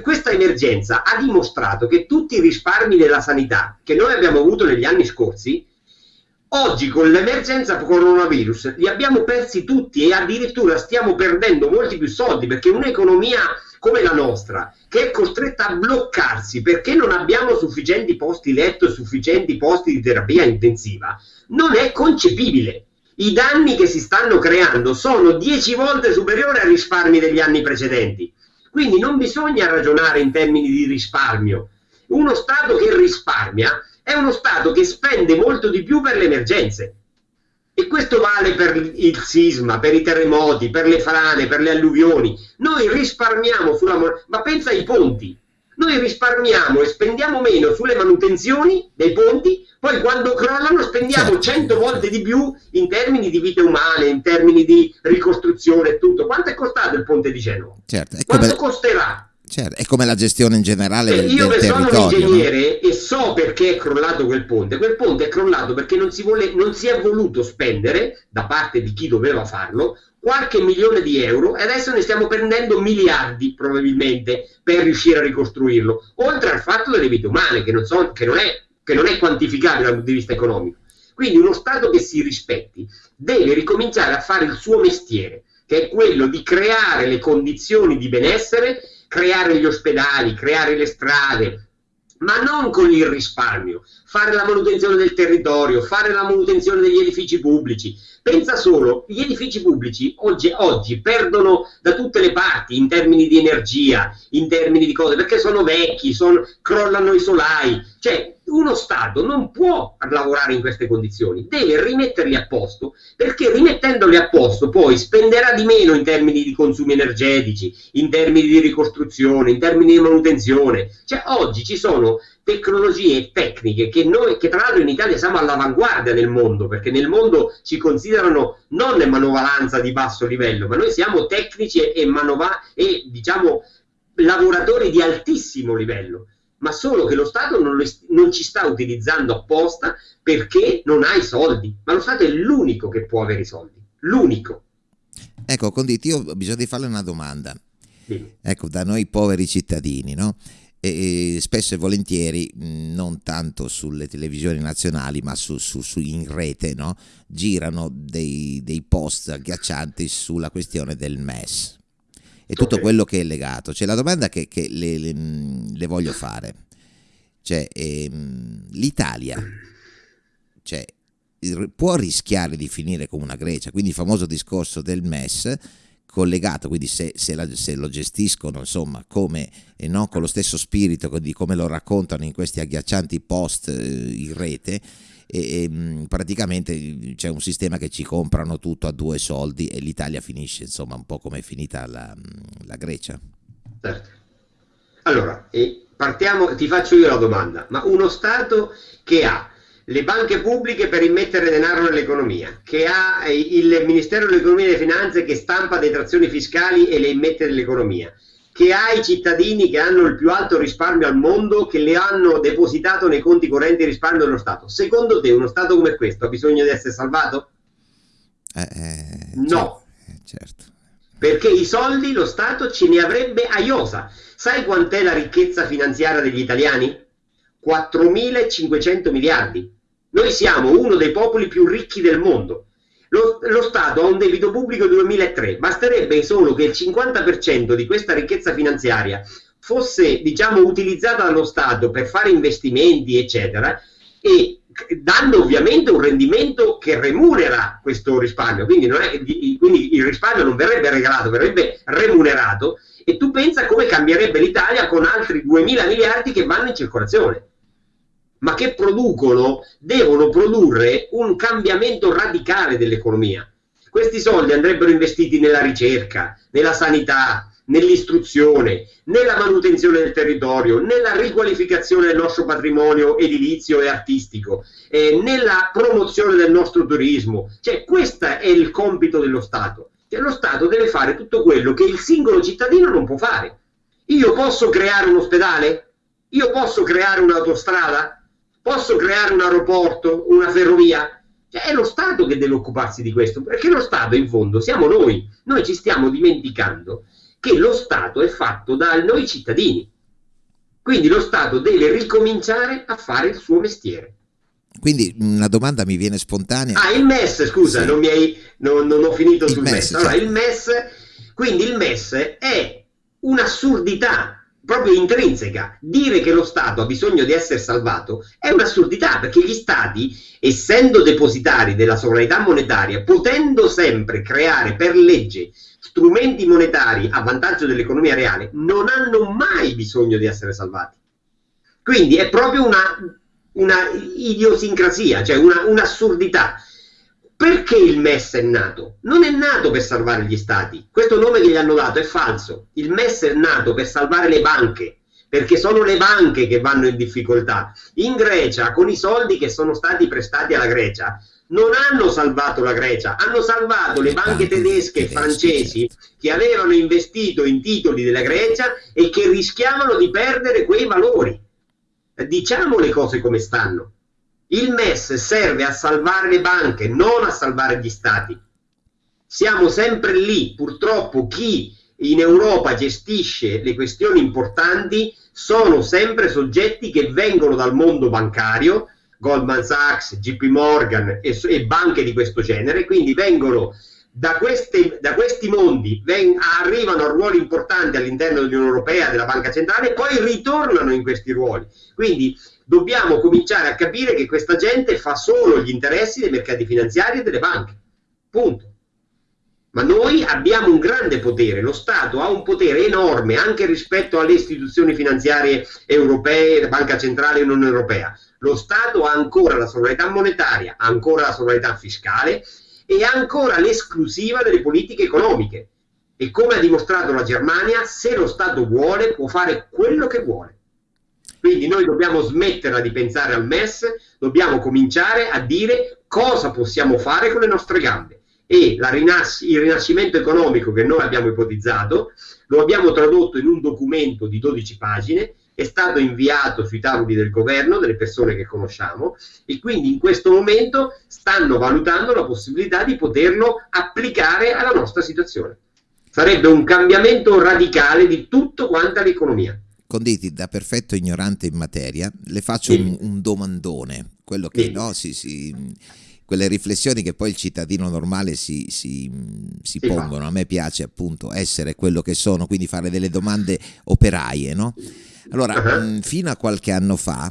Questa emergenza ha dimostrato che tutti i risparmi della sanità che noi abbiamo avuto negli anni scorsi, oggi con l'emergenza coronavirus li abbiamo persi tutti e addirittura stiamo perdendo molti più soldi perché un'economia come la nostra, che è costretta a bloccarsi perché non abbiamo sufficienti posti letto e sufficienti posti di terapia intensiva, non è concepibile i danni che si stanno creando sono 10 volte superiori ai risparmi degli anni precedenti. Quindi non bisogna ragionare in termini di risparmio. Uno Stato che risparmia è uno Stato che spende molto di più per le emergenze. E questo vale per il sisma, per i terremoti, per le frane, per le alluvioni. Noi risparmiamo sulla moneta, ma pensa ai ponti. Noi risparmiamo e spendiamo meno sulle manutenzioni dei ponti, poi quando crollano spendiamo certo. volte di più in termini di vite umane, in termini di ricostruzione e tutto. Quanto è costato il ponte di Genova? Certo. Quanto costerà? Certo, è come la gestione in generale eh, del, io del territorio. sono un ingegnere no? e so perché è crollato quel ponte. Quel ponte è crollato perché non si, vuole, non si è voluto spendere da parte di chi doveva farlo qualche milione di euro e adesso ne stiamo prendendo miliardi probabilmente per riuscire a ricostruirlo, oltre al fatto delle vite umane che non, so, che non, è, che non è quantificabile dal punto di vista economico. Quindi uno Stato che si rispetti deve ricominciare a fare il suo mestiere, che è quello di creare le condizioni di benessere creare gli ospedali, creare le strade, ma non con il risparmio, fare la manutenzione del territorio, fare la manutenzione degli edifici pubblici. Pensa solo, gli edifici pubblici oggi, oggi, perdono da tutte le parti in termini di energia, in termini di cose, perché sono vecchi, sono, crollano i solai. Cioè, uno Stato non può lavorare in queste condizioni, deve rimetterli a posto, perché rimettendoli a posto poi spenderà di meno in termini di consumi energetici, in termini di ricostruzione, in termini di manutenzione. Cioè oggi ci sono tecnologie e tecniche che noi, che tra l'altro in Italia siamo all'avanguardia nel mondo, perché nel mondo ci considerano non manovalanza di basso livello, ma noi siamo tecnici e, manova- e diciamo lavoratori di altissimo livello ma solo che lo Stato non, lo, non, ci sta utilizzando apposta perché non ha i soldi, ma lo Stato è l'unico che può avere i soldi, l'unico. Ecco, Conditi, io ho bisogno di farle una domanda. Sì. Ecco, da noi poveri cittadini, no? E, spesso e volentieri, non tanto sulle televisioni nazionali, ma su, su, su in rete, no? girano dei, dei post agghiaccianti sulla questione del MES, e tutto okay. quello che è legato. Cioè, la domanda che, che le, le, le, voglio fare, cioè, ehm, l'Italia cioè, può rischiare di finire come una Grecia, quindi il famoso discorso del MES collegato, quindi se, se, la, se lo gestiscono insomma come e non con lo stesso spirito di come lo raccontano in questi agghiaccianti post eh, in rete, e, e, mm, praticamente c'è un sistema che ci comprano tutto a due soldi e l'Italia finisce insomma un po' come è finita la, mm, la Grecia. Certo. Allora, partiamo, ti faccio io la domanda, ma uno Stato che ha le banche pubbliche per immettere denaro nell'economia, che ha il Ministero dell'Economia e delle Finanze che stampa detrazioni fiscali e le immette nell'economia, che ha i cittadini che hanno il più alto risparmio al mondo, che le hanno depositato nei conti correnti risparmio dello Stato. Secondo te uno Stato come questo ha bisogno di essere salvato? Eh, eh, no. Certo, certo. Perché i soldi lo Stato ce ne avrebbe a iosa. Sai quant'è la ricchezza finanziaria degli italiani? 4.500 miliardi. Noi siamo uno dei popoli più ricchi del mondo lo, lo, Stato ha un debito pubblico del 2003, basterebbe solo che il 50% di questa ricchezza finanziaria fosse diciamo, utilizzata dallo Stato per fare investimenti, eccetera, e dando ovviamente un rendimento che remunera questo risparmio, quindi, è, quindi il risparmio non verrebbe regalato, verrebbe remunerato, e tu pensa come cambierebbe l'Italia con altri 2 mila miliardi che vanno in circolazione ma che producono, devono produrre un cambiamento radicale dell'economia. Questi soldi andrebbero investiti nella ricerca, nella sanità, nell'istruzione, nella manutenzione del territorio, nella riqualificazione del nostro patrimonio edilizio e artistico, eh, nella promozione del nostro turismo. Cioè, questo è il compito dello Stato. Cioè, lo Stato deve fare tutto quello che il singolo cittadino non può fare. Io posso creare un ospedale? Io posso creare un'autostrada? Posso creare un aeroporto, una ferrovia? Cioè, è lo Stato che deve occuparsi di questo, perché lo Stato in fondo siamo noi. Noi ci stiamo dimenticando che lo Stato è fatto da noi cittadini. Quindi lo Stato deve ricominciare a fare il suo mestiere. Quindi una domanda mi viene spontanea. Ah, il MES, scusa, sì. non, hai, non, non, ho finito il sul MES. MES. Allora, certo. il MES, quindi il MES è un'assurdità proprio intrinseca. Dire che lo Stato ha bisogno di essere salvato è un'assurdità perché gli Stati, essendo depositari della sovranità monetaria, potendo sempre creare per legge strumenti monetari a vantaggio dell'economia reale, non hanno mai bisogno di essere salvati. Quindi è proprio una, una idiosincrasia, cioè una, un'assurdità. Perché il MES è nato? Non è nato per salvare gli stati. Questo nome che gli hanno dato è falso. Il MES è nato per salvare le banche, perché sono le banche che vanno in difficoltà. In Grecia, con i soldi che sono stati prestati alla Grecia, non hanno salvato la Grecia, hanno salvato le banche tedesche e francesi che avevano investito in titoli della Grecia e che rischiavano di perdere quei valori. Diciamo le cose come stanno. Il MES serve a salvare le banche, non a salvare gli stati. Siamo sempre lì. Purtroppo chi in Europa gestisce le questioni importanti sono sempre soggetti che vengono dal mondo bancario, Goldman Sachs, JP Morgan e, e banche di questo genere, quindi vengono da, queste, da questi mondi, ven, arrivano a ruoli importanti all'interno dell'Unione Europea, della Banca Centrale e poi ritornano in questi ruoli. Quindi dobbiamo cominciare a capire che questa gente fa solo gli interessi dei mercati finanziari e delle banche. Punto. Ma noi abbiamo un grande potere, lo Stato ha un potere enorme anche rispetto alle istituzioni finanziarie europee, la Banca Centrale e l'Unione Europea. Lo Stato ha ancora la sovranità monetaria, ha ancora la sovranità fiscale e ha ancora l'esclusiva delle politiche economiche. E come ha dimostrato la Germania, se lo Stato vuole può fare quello che vuole. Quindi noi dobbiamo smetterla di pensare al MES, dobbiamo cominciare a dire cosa possiamo fare con le nostre gambe. E rinas- il rinascimento economico che noi abbiamo ipotizzato lo abbiamo tradotto in un documento di 12 pagine è stato inviato sui tavoli del governo, delle persone che conosciamo, e quindi in questo momento stanno valutando la possibilità di poterlo applicare alla nostra situazione. Sarebbe un cambiamento radicale di tutto quanto l'economia. Conditi, da perfetto ignorante in materia, le faccio sì. un, un, domandone, quello che sì. no, si, si, quelle riflessioni che poi il cittadino normale si, si, si pongono. A me piace appunto essere quello che sono, quindi fare delle domande operaie, no? Allora, uh-huh. mh, fino a qualche anno fa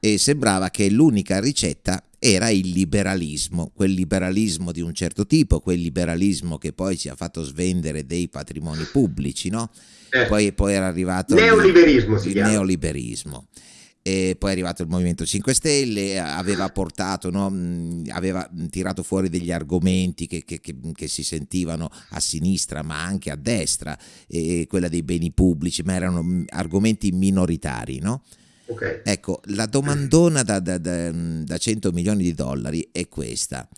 eh, sembrava che l'unica ricetta era il liberalismo, quel liberalismo di un certo tipo, quel liberalismo che poi ci ha fatto svendere dei patrimoni pubblici, no? Eh. Poi, poi, era arrivato neoliberismo, il, il neoliberismo e poi è arrivato il Movimento 5 Stelle, aveva portato, no, aveva tirato fuori degli argomenti che, che, che, che, si sentivano a sinistra ma anche a destra, quella dei beni pubblici, ma erano argomenti minoritari, no? Okay. Ecco, la domandona da, da, da, da 100 milioni di dollari è questa.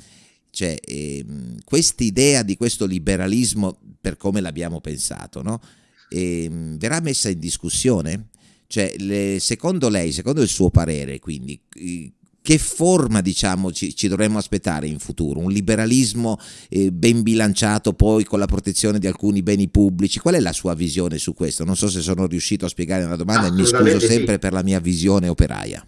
Cioè, eh, quest'idea di questo liberalismo, per come l'abbiamo pensato, no? eh, verrà messa in discussione? Cioè, le, secondo lei, secondo il suo parere, quindi, che forma diciamo, ci, ci, dovremmo aspettare in futuro? Un liberalismo eh, ben bilanciato poi con la protezione di alcuni beni pubblici? Qual è la sua visione su questo? Non so se sono riuscito a spiegare una domanda e mi scuso sempre sì. per la mia visione operaia.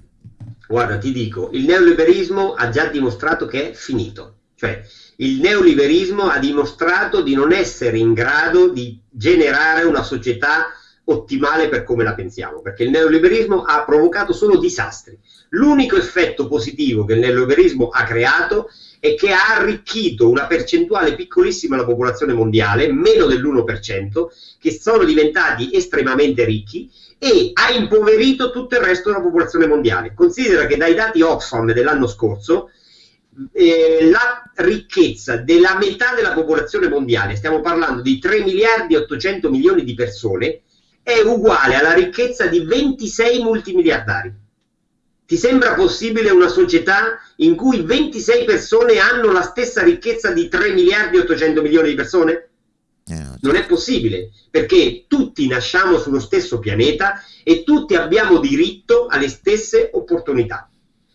Guarda, ti dico, il neoliberismo ha già dimostrato che è finito. Cioè, il neoliberismo ha dimostrato di non essere in grado di generare una società ottimale per come la pensiamo, perché il neoliberismo ha provocato solo disastri. L'unico effetto positivo che il neoliberismo ha creato è che ha arricchito una percentuale piccolissima della popolazione mondiale, meno dell'1%, che sono diventati estremamente ricchi e ha impoverito tutto il resto della popolazione mondiale. Considera che dai dati Oxfam dell'anno scorso eh, la ricchezza della metà della popolazione mondiale, stiamo parlando di 3 miliardi e 800 milioni di persone, è uguale alla ricchezza di 26 multimiliardari. Ti sembra possibile una società in cui 26 persone hanno la stessa ricchezza di 3 miliardi e 800 milioni di persone? Eh, non è possibile, perché tutti nasciamo sullo stesso pianeta e tutti abbiamo diritto alle stesse opportunità.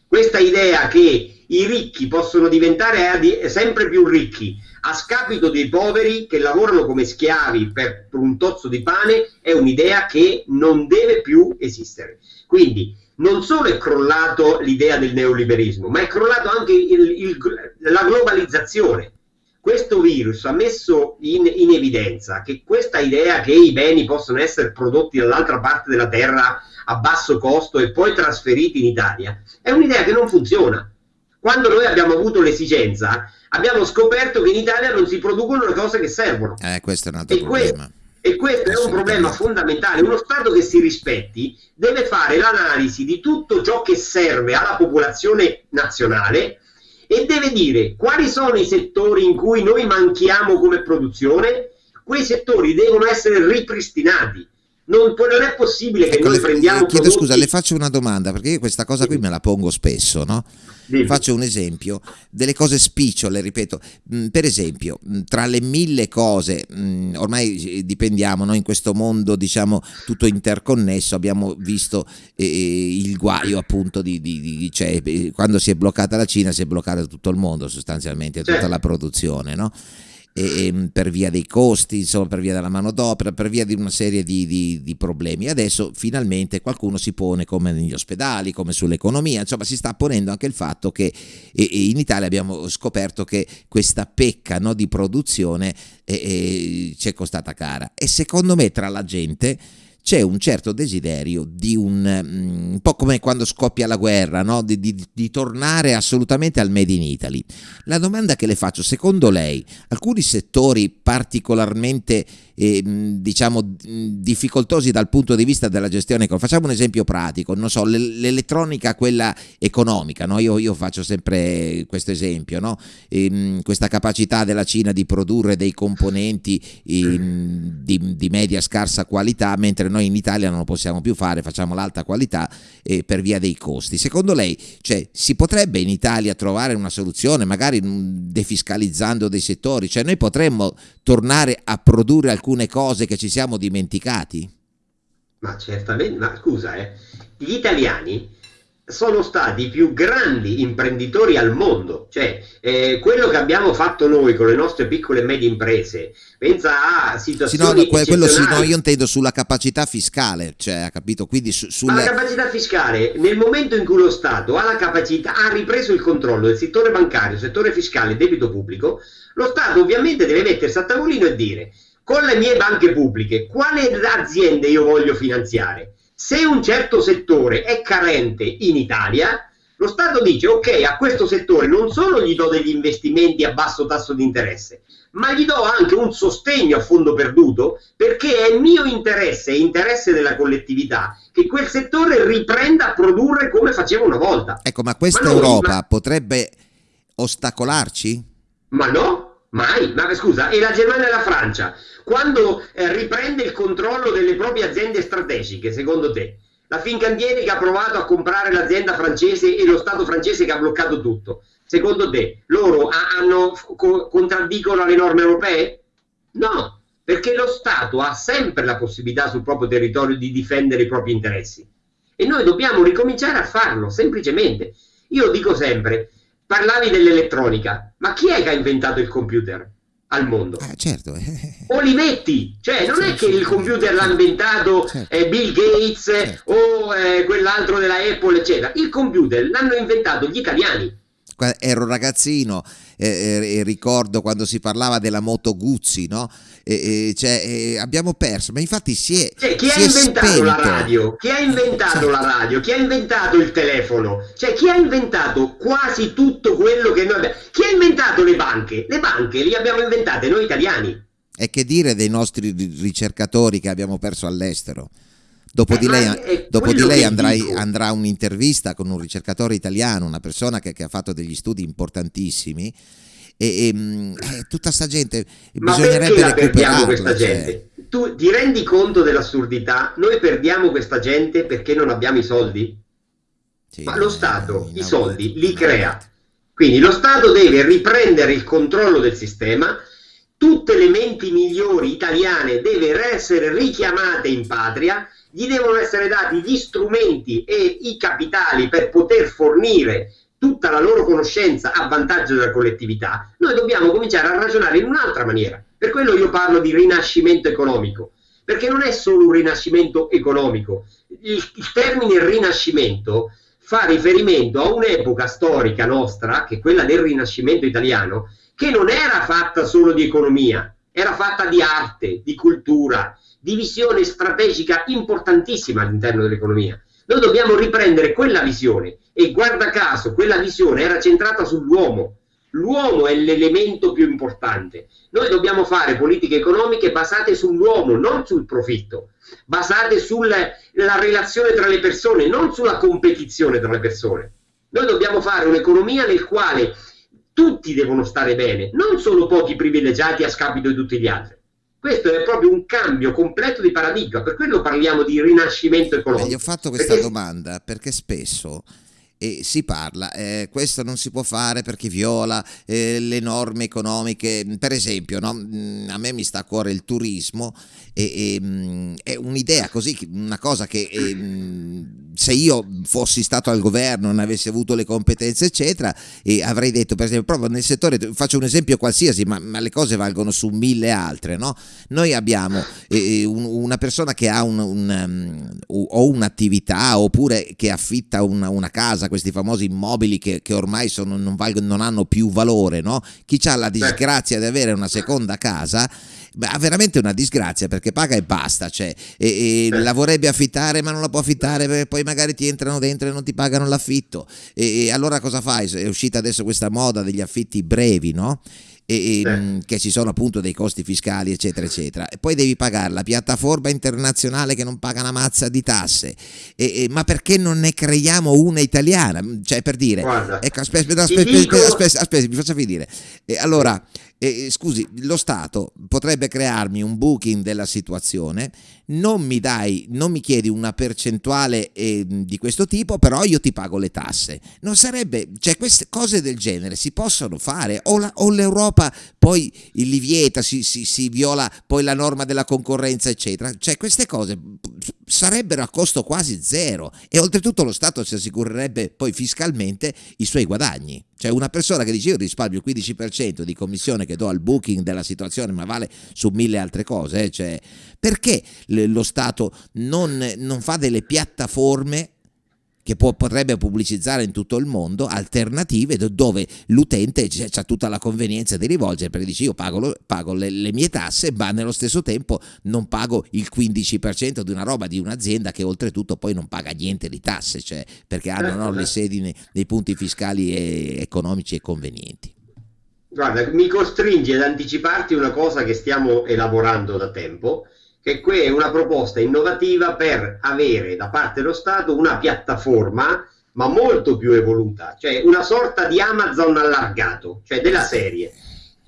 Questa idea che i ricchi possono diventare sempre più ricchi a scapito dei poveri che lavorano come schiavi per, per un tozzo di pane è un'idea che non deve più esistere. Quindi non solo è crollato l'idea del neoliberismo, ma è crollato anche il, il, la globalizzazione. Questo virus ha messo in, in, evidenza che questa idea che i beni possono essere prodotti dall'altra parte della terra a basso costo e poi trasferiti in Italia è un'idea che non funziona. Quando noi abbiamo avuto l'esigenza abbiamo scoperto che in Italia non si producono le cose che servono. Eh, questo è un altro e problema. Questo, e questo è un problema fondamentale. Uno Stato che si rispetti deve fare l'analisi di tutto ciò che serve alla popolazione nazionale e deve dire quali sono i settori in cui noi manchiamo come produzione, quei settori devono essere ripristinati. Non, non è possibile che ecco, noi prendiamo. Chiedo prodotti... scusa, le faccio una domanda perché io questa cosa qui me la pongo spesso, no? Dimmi. Faccio un esempio, delle cose spicciole, ripeto, mm, per esempio, mm, tra le mille cose, mm, ormai dipendiamo, no? in questo mondo diciamo tutto interconnesso, abbiamo visto eh, il guaio appunto di, di, di cioè, eh, quando si è bloccata la Cina si è bloccato tutto il mondo sostanzialmente, tutta certo. la produzione, no? E, e, per via dei costi, insomma, per via della manodopera, per via di una serie di, di, di, problemi. Adesso finalmente qualcuno si pone come negli ospedali, come sull'economia, insomma si sta ponendo anche il fatto che e, in Italia abbiamo scoperto che questa pecca no, di produzione ci è costata cara e secondo me tra la gente c'è un certo desiderio di un, mm, un po' come quando scoppia la guerra, no? di, di, di, tornare assolutamente al Made in Italy. La domanda che le faccio, secondo lei, alcuni settori particolarmente eh, diciamo difficoltosi dal punto di vista della gestione facciamo un esempio pratico non so l'elettronica quella economica no? io, io, faccio sempre questo esempio no? ehm, questa capacità della Cina di produrre dei componenti in, di, di, media scarsa qualità mentre noi in Italia non lo possiamo più fare facciamo l'alta qualità eh, per via dei costi secondo lei cioè, si potrebbe in Italia trovare una soluzione magari defiscalizzando dei settori cioè noi potremmo tornare a produrre alcune cose che ci siamo dimenticati? Ma certamente, ma scusa, eh, gli italiani sono stati i più grandi imprenditori al mondo, cioè eh, quello che abbiamo fatto noi con le nostre piccole e medie imprese, pensa a situazioni sì, no, quello sì, no, io intendo sulla capacità fiscale, cioè, ha capito? Quindi su, sulle... Ma la capacità fiscale, nel momento in cui lo Stato ha la capacità, ha ripreso il controllo del settore bancario, settore fiscale, debito pubblico, lo Stato ovviamente deve mettersi a tavolino e dire con le mie banche pubbliche quale aziende io voglio finanziare. Se un certo settore è carente in Italia, lo Stato dice ok, a questo settore non solo gli do degli investimenti a basso tasso di interesse, ma gli do anche un sostegno a fondo perduto perché è mio interesse e interesse della collettività che quel settore riprenda a produrre come faceva una volta. Ecco, ma questa ma Europa ma... potrebbe ostacolarci? Ma no, mai. Ma scusa, e la Germania e la Francia? quando eh, riprende il controllo delle proprie aziende strategiche, secondo te? La Fincantieri che ha provato a comprare l'azienda francese e lo Stato francese che ha bloccato tutto. Secondo te loro hanno, co contraddicono le norme europee? No, perché lo Stato ha sempre la possibilità sul proprio territorio di difendere i propri interessi. E noi dobbiamo ricominciare a farlo, semplicemente. Io dico sempre, parlavi dell'elettronica, ma chi è che ha inventato il computer? al mondo. Ah, certo. [LAUGHS] Olivetti, cioè non è che il computer l'ha inventato certo. eh, Bill Gates certo. o eh, quell'altro della Apple, eccetera. Il computer l'hanno inventato gli italiani. Ero ragazzino e ricordo quando si parlava della moto Guzzi, no? E, cioè, abbiamo perso, ma infatti si è. Cioè, chi si ha inventato spento. la radio? Chi ha inventato certo. la radio? Chi ha inventato il telefono? Cioè, chi ha inventato quasi tutto quello che noi abbiamo? Chi ha inventato le banche? Le banche le abbiamo inventate noi italiani. E che dire dei nostri ricercatori che abbiamo perso all'estero? Dopo di lei, dopo di lei andrai, andrà un'intervista con un ricercatore italiano, una persona che, che ha fatto degli studi importantissimi e, e mm, eh, tutta sta gente Ma bisognerebbe recuperarla questa cioè. gente? tu ti rendi conto dell'assurdità? Noi perdiamo questa gente perché non abbiamo i soldi? Sì, ma lo Stato i soldi li crea. quindi lo Stato deve riprendere il controllo del sistema tutte le menti migliori italiane devono essere richiamate in patria gli devono essere dati gli strumenti e i capitali per poter fornire tutta la loro conoscenza a vantaggio della collettività, noi dobbiamo cominciare a ragionare in un'altra maniera. Per quello io parlo di rinascimento economico, perché non è solo un rinascimento economico. Il, il termine rinascimento fa riferimento a un'epoca storica nostra, che è quella del rinascimento italiano, che non era fatta solo di economia, era fatta di arte, di cultura, di visione strategica importantissima all'interno dell'economia. Noi dobbiamo riprendere quella visione e guarda caso quella visione era centrata sull'uomo. L'uomo è l'elemento più importante. Noi dobbiamo fare politiche economiche basate sull'uomo, non sul profitto, basate sulla relazione tra le persone, non sulla competizione tra le persone. Noi dobbiamo fare un'economia nel quale tutti devono stare bene, non solo pochi privilegiati a scapito di tutti gli altri. Questo è proprio un cambio completo di paradigma, per quello parliamo di rinascimento economico. Beh, gli ho fatto questa perché... domanda perché spesso e si parla, eh, questo non si può fare perché viola eh, le norme economiche, per esempio no? Mm, a me mi sta a cuore il turismo e, e mm, è un'idea così, una cosa che e, mm, se io fossi stato al governo, non avessi avuto le competenze eccetera e avrei detto per esempio proprio nel settore, faccio un esempio qualsiasi ma, ma le cose valgono su mille altre, no? noi abbiamo eh, un, una persona che ha un, un, um, o un'attività oppure che affitta una, una casa questi famosi immobili che, che ormai sono, non, valgono, non, hanno più valore, no? chi ha la disgrazia di avere una seconda casa ha veramente una disgrazia perché paga e basta, cioè, e, e la vorrebbe affittare ma non la può affittare perché poi magari ti entrano dentro e non ti pagano l'affitto e, e allora cosa fai? È uscita adesso questa moda degli affitti brevi, no? E, e, che ci sono appunto dei costi fiscali eccetera eccetera. E poi devi pagare la piattaforma internazionale che non paga una mazza di tasse. E, ma perché non ne creiamo una italiana? Cioè per dire ecco aspetta aspetta aspetta, aspetta, aspetta mi faccia finire. Allora eh, scusi, lo Stato potrebbe crearmi un booking della situazione, non mi dai, non mi chiedi una percentuale eh, di questo tipo, però io ti pago le tasse. Non sarebbe, cioè queste cose del genere si possono fare o, l'Europa poi li vieta, si, si, si viola poi la norma della concorrenza, eccetera. Cioè queste cose sarebbero a costo quasi zero e oltretutto lo Stato si assicurerebbe poi fiscalmente i suoi guadagni. Cioè una persona che dice io risparmio il 15% di commissione che do al booking della situazione ma vale su mille altre cose, eh? cioè, perché lo Stato non, non fa delle piattaforme che può, potrebbe pubblicizzare in tutto il mondo alternative dove l'utente ha tutta la convenienza di rivolgere perché dice io pago, pago le, le, mie tasse ma nello stesso tempo non pago il 15% di una roba di un'azienda che oltretutto poi non paga niente di tasse cioè, perché hanno no, le sedi nei, nei punti fiscali e economici e convenienti. Guarda, mi costringe ad anticiparti una cosa che stiamo elaborando da tempo che qui è una proposta innovativa per avere da parte dello Stato una piattaforma ma molto più evoluta, cioè una sorta di Amazon allargato, cioè della serie.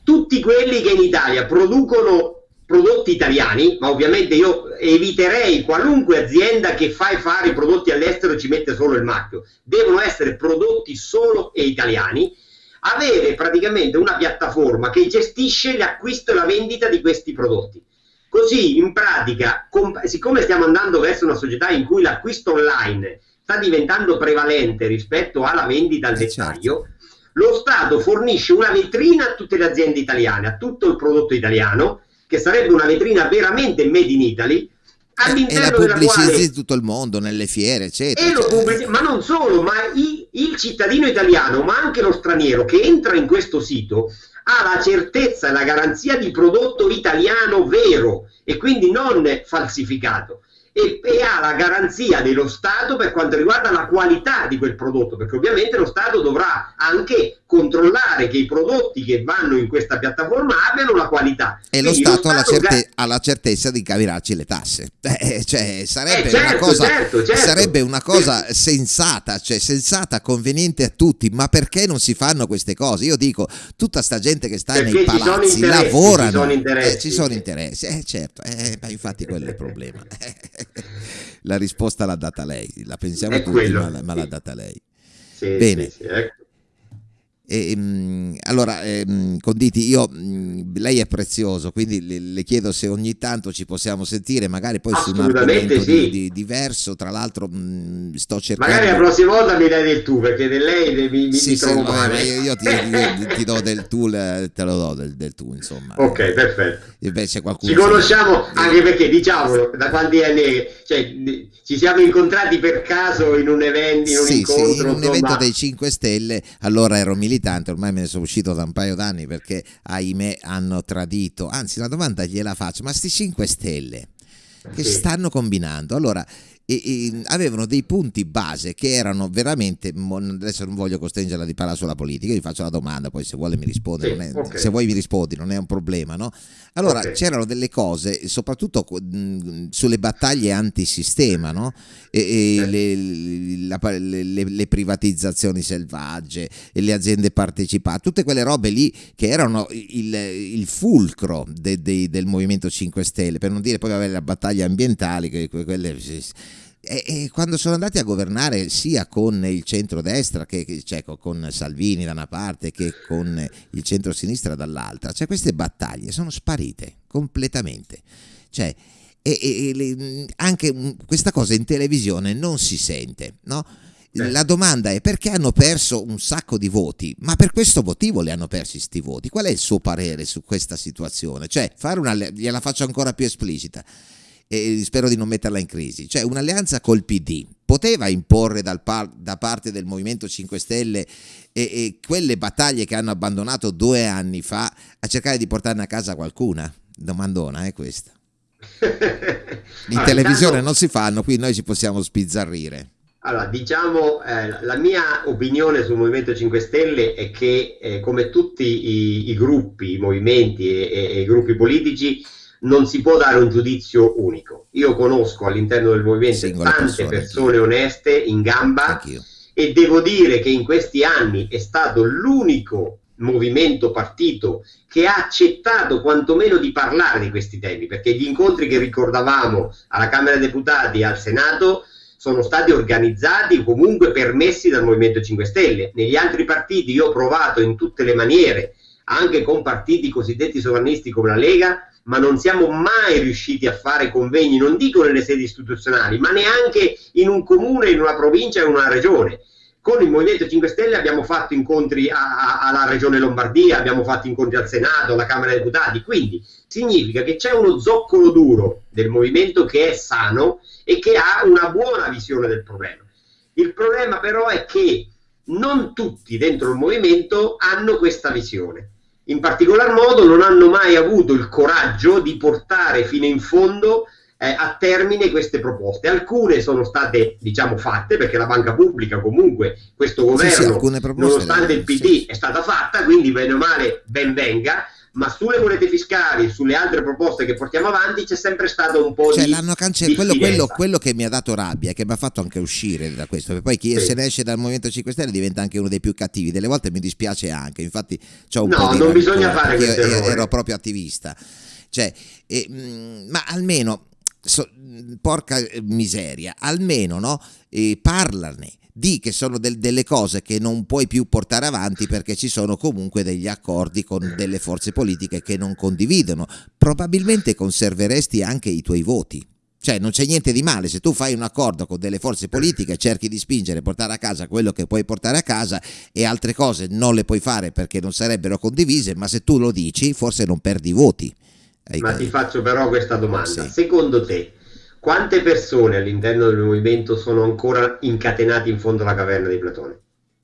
Tutti quelli che in Italia producono prodotti italiani, ma ovviamente io eviterei qualunque azienda che fa fare i prodotti all'estero e ci mette solo il marchio, devono essere prodotti solo e italiani, avere praticamente una piattaforma che gestisce l'acquisto e la vendita di questi prodotti. Così in pratica, siccome stiamo andando verso una società in cui l'acquisto online sta diventando prevalente rispetto alla vendita al eh, dettaglio, certo. lo Stato fornisce una vetrina a tutte le aziende italiane, a tutto il prodotto italiano, che sarebbe una vetrina veramente made in Italy, all'interno e la pubblicizzi quale... in tutto il mondo, nelle fiere, eccetera. Cioè... Pubblici... Ma non solo, ma i, il cittadino italiano, ma anche lo straniero che entra in questo sito ha la certezza e la garanzia di prodotto italiano vero e quindi non falsificato e, e, ha la garanzia dello Stato per quanto riguarda la qualità di quel prodotto, perché ovviamente lo Stato dovrà anche controllare che i prodotti che vanno in questa piattaforma abbiano la qualità. E lo Stato, lo Stato, ha, la certe- ha la certezza di cavirarci le tasse. [LAUGHS] Eh, cioè, sarebbe, eh, certo, una cosa, certo, certo. sarebbe una cosa sensata, cioè sensata, conveniente a tutti, ma perché non si fanno queste cose? Io dico, tutta sta gente che sta perché nei palazzi lavorano, ci sono interessi, eh, ci sono interessi. Eh, certo, eh, infatti quello è il problema. [LAUGHS] la risposta l'ha data lei, la pensiamo è tutti, quello. ma, ma l'ha data lei. Sì, Bene. Sì, sì, ecco. E, mh, allora, eh, Conditi, io, mh, lei è prezioso, quindi le, le, chiedo se ogni tanto ci possiamo sentire, magari poi su un argomento sì. di, di, diverso. Tra l'altro, mh, sto cercando. Magari la prossima volta mi dai del tu, perché lei mi, mi, sì, mi trovo sì, male. Io, io, ti, [LAUGHS] io, ti, do del tu, te lo do del, del tu, insomma. Ok, perfetto. Invece qualcuno ci conosciamo che... anche perché, diciamolo, da quanti anni cioè, ci siamo incontrati per caso in un evento, in un sì, incontro. Sì, in un evento dei 5 Stelle, allora ero militante militante, ormai me ne sono uscito da un paio d'anni perché ahimè hanno tradito. Anzi, la domanda gliela faccio, ma sti 5 Stelle che stanno combinando? Allora, e, e, avevano dei punti base che erano veramente adesso non voglio costringerla di parlare sulla politica, gli faccio la domanda, poi se vuole mi risponde, sì, è, okay. se vuoi mi rispondi, non è un problema, no? Allora okay. c'erano delle cose, soprattutto mh, sulle battaglie antisistema, no? E, e le, la, le, le, privatizzazioni selvagge, le aziende partecipate, tutte quelle robe lì che erano il, il fulcro de, de, del Movimento 5 Stelle, per non dire poi avere le battaglie ambientali, che quelle e, e, quando sono andati a governare sia con il centro-destra che cioè, con Salvini da una parte che con il centro-sinistra dall'altra, cioè queste battaglie sono sparite completamente. Cioè, e, e, anche questa cosa in televisione non si sente, no? La domanda è perché hanno perso un sacco di voti, ma per questo motivo li hanno persi questi voti. Qual è il suo parere su questa situazione? Cioè, fare una, gliela faccio ancora più esplicita e spero di non metterla in crisi, cioè un'alleanza col PD poteva imporre par da parte del Movimento 5 Stelle e, e, quelle battaglie che hanno abbandonato due anni fa a cercare di portarne a casa qualcuna? Domandona è questa. In allora, [LAUGHS] televisione non si fanno, qui noi ci possiamo spizzarrire. Allora, diciamo, eh, la mia opinione sul Movimento 5 Stelle è che, eh, come tutti i, i, gruppi, i movimenti e, e, e i gruppi politici, non si può dare un giudizio unico. Io conosco all'interno del movimento Singole tante persone, persone oneste in gamba e devo dire che in questi anni è stato l'unico movimento partito che ha accettato quantomeno di parlare di questi temi, perché gli incontri che ricordavamo alla Camera dei Deputati e al Senato sono stati organizzati o comunque permessi dal Movimento 5 Stelle. Negli altri partiti io ho provato in tutte le maniere, anche con partiti cosiddetti sovranisti come la Lega, ma non siamo mai riusciti a fare convegni, non dico nelle sedi istituzionali, ma neanche in un comune, in una provincia, in una regione. Con il Movimento 5 Stelle abbiamo fatto incontri a, a, alla Regione Lombardia, abbiamo fatto incontri al Senato, alla Camera dei Deputati, quindi significa che c'è uno zoccolo duro del movimento che è sano e che ha una buona visione del problema. Il problema però è che non tutti dentro il movimento hanno questa visione in particolar modo non hanno mai avuto il coraggio di portare fino in fondo eh, a termine queste proposte. Alcune sono state, diciamo, fatte perché la banca pubblica comunque questo governo, sì, sì, nonostante il PD, sì. è stata fatta, quindi bene o male ben venga ma sulle monete fiscali, sulle altre proposte che portiamo avanti c'è sempre stato un po' cioè, di l'hanno cancellato quello, quello, quello, che mi ha dato rabbia e che mi ha fatto anche uscire da questo perché poi chi sì. se ne esce dal Movimento 5 Stelle diventa anche uno dei più cattivi. Delle volte mi dispiace anche infatti c'ho un no, po' di non bisogna fare questo ero, ero proprio attivista. Cioè, eh, ma almeno so, porca miseria almeno no, eh, parlarne di che sono del, delle cose che non puoi più portare avanti perché ci sono comunque degli accordi con delle forze politiche che non condividono. Probabilmente conserveresti anche i tuoi voti. Cioè non c'è niente di male se tu fai un accordo con delle forze politiche, cerchi di spingere, portare a casa quello che puoi portare a casa e altre cose non le puoi fare perché non sarebbero condivise, ma se tu lo dici forse non perdi voti. Ma ti faccio però questa domanda. Sì. Secondo te quante persone all'interno del movimento sono ancora incatenate in fondo alla caverna di Platone?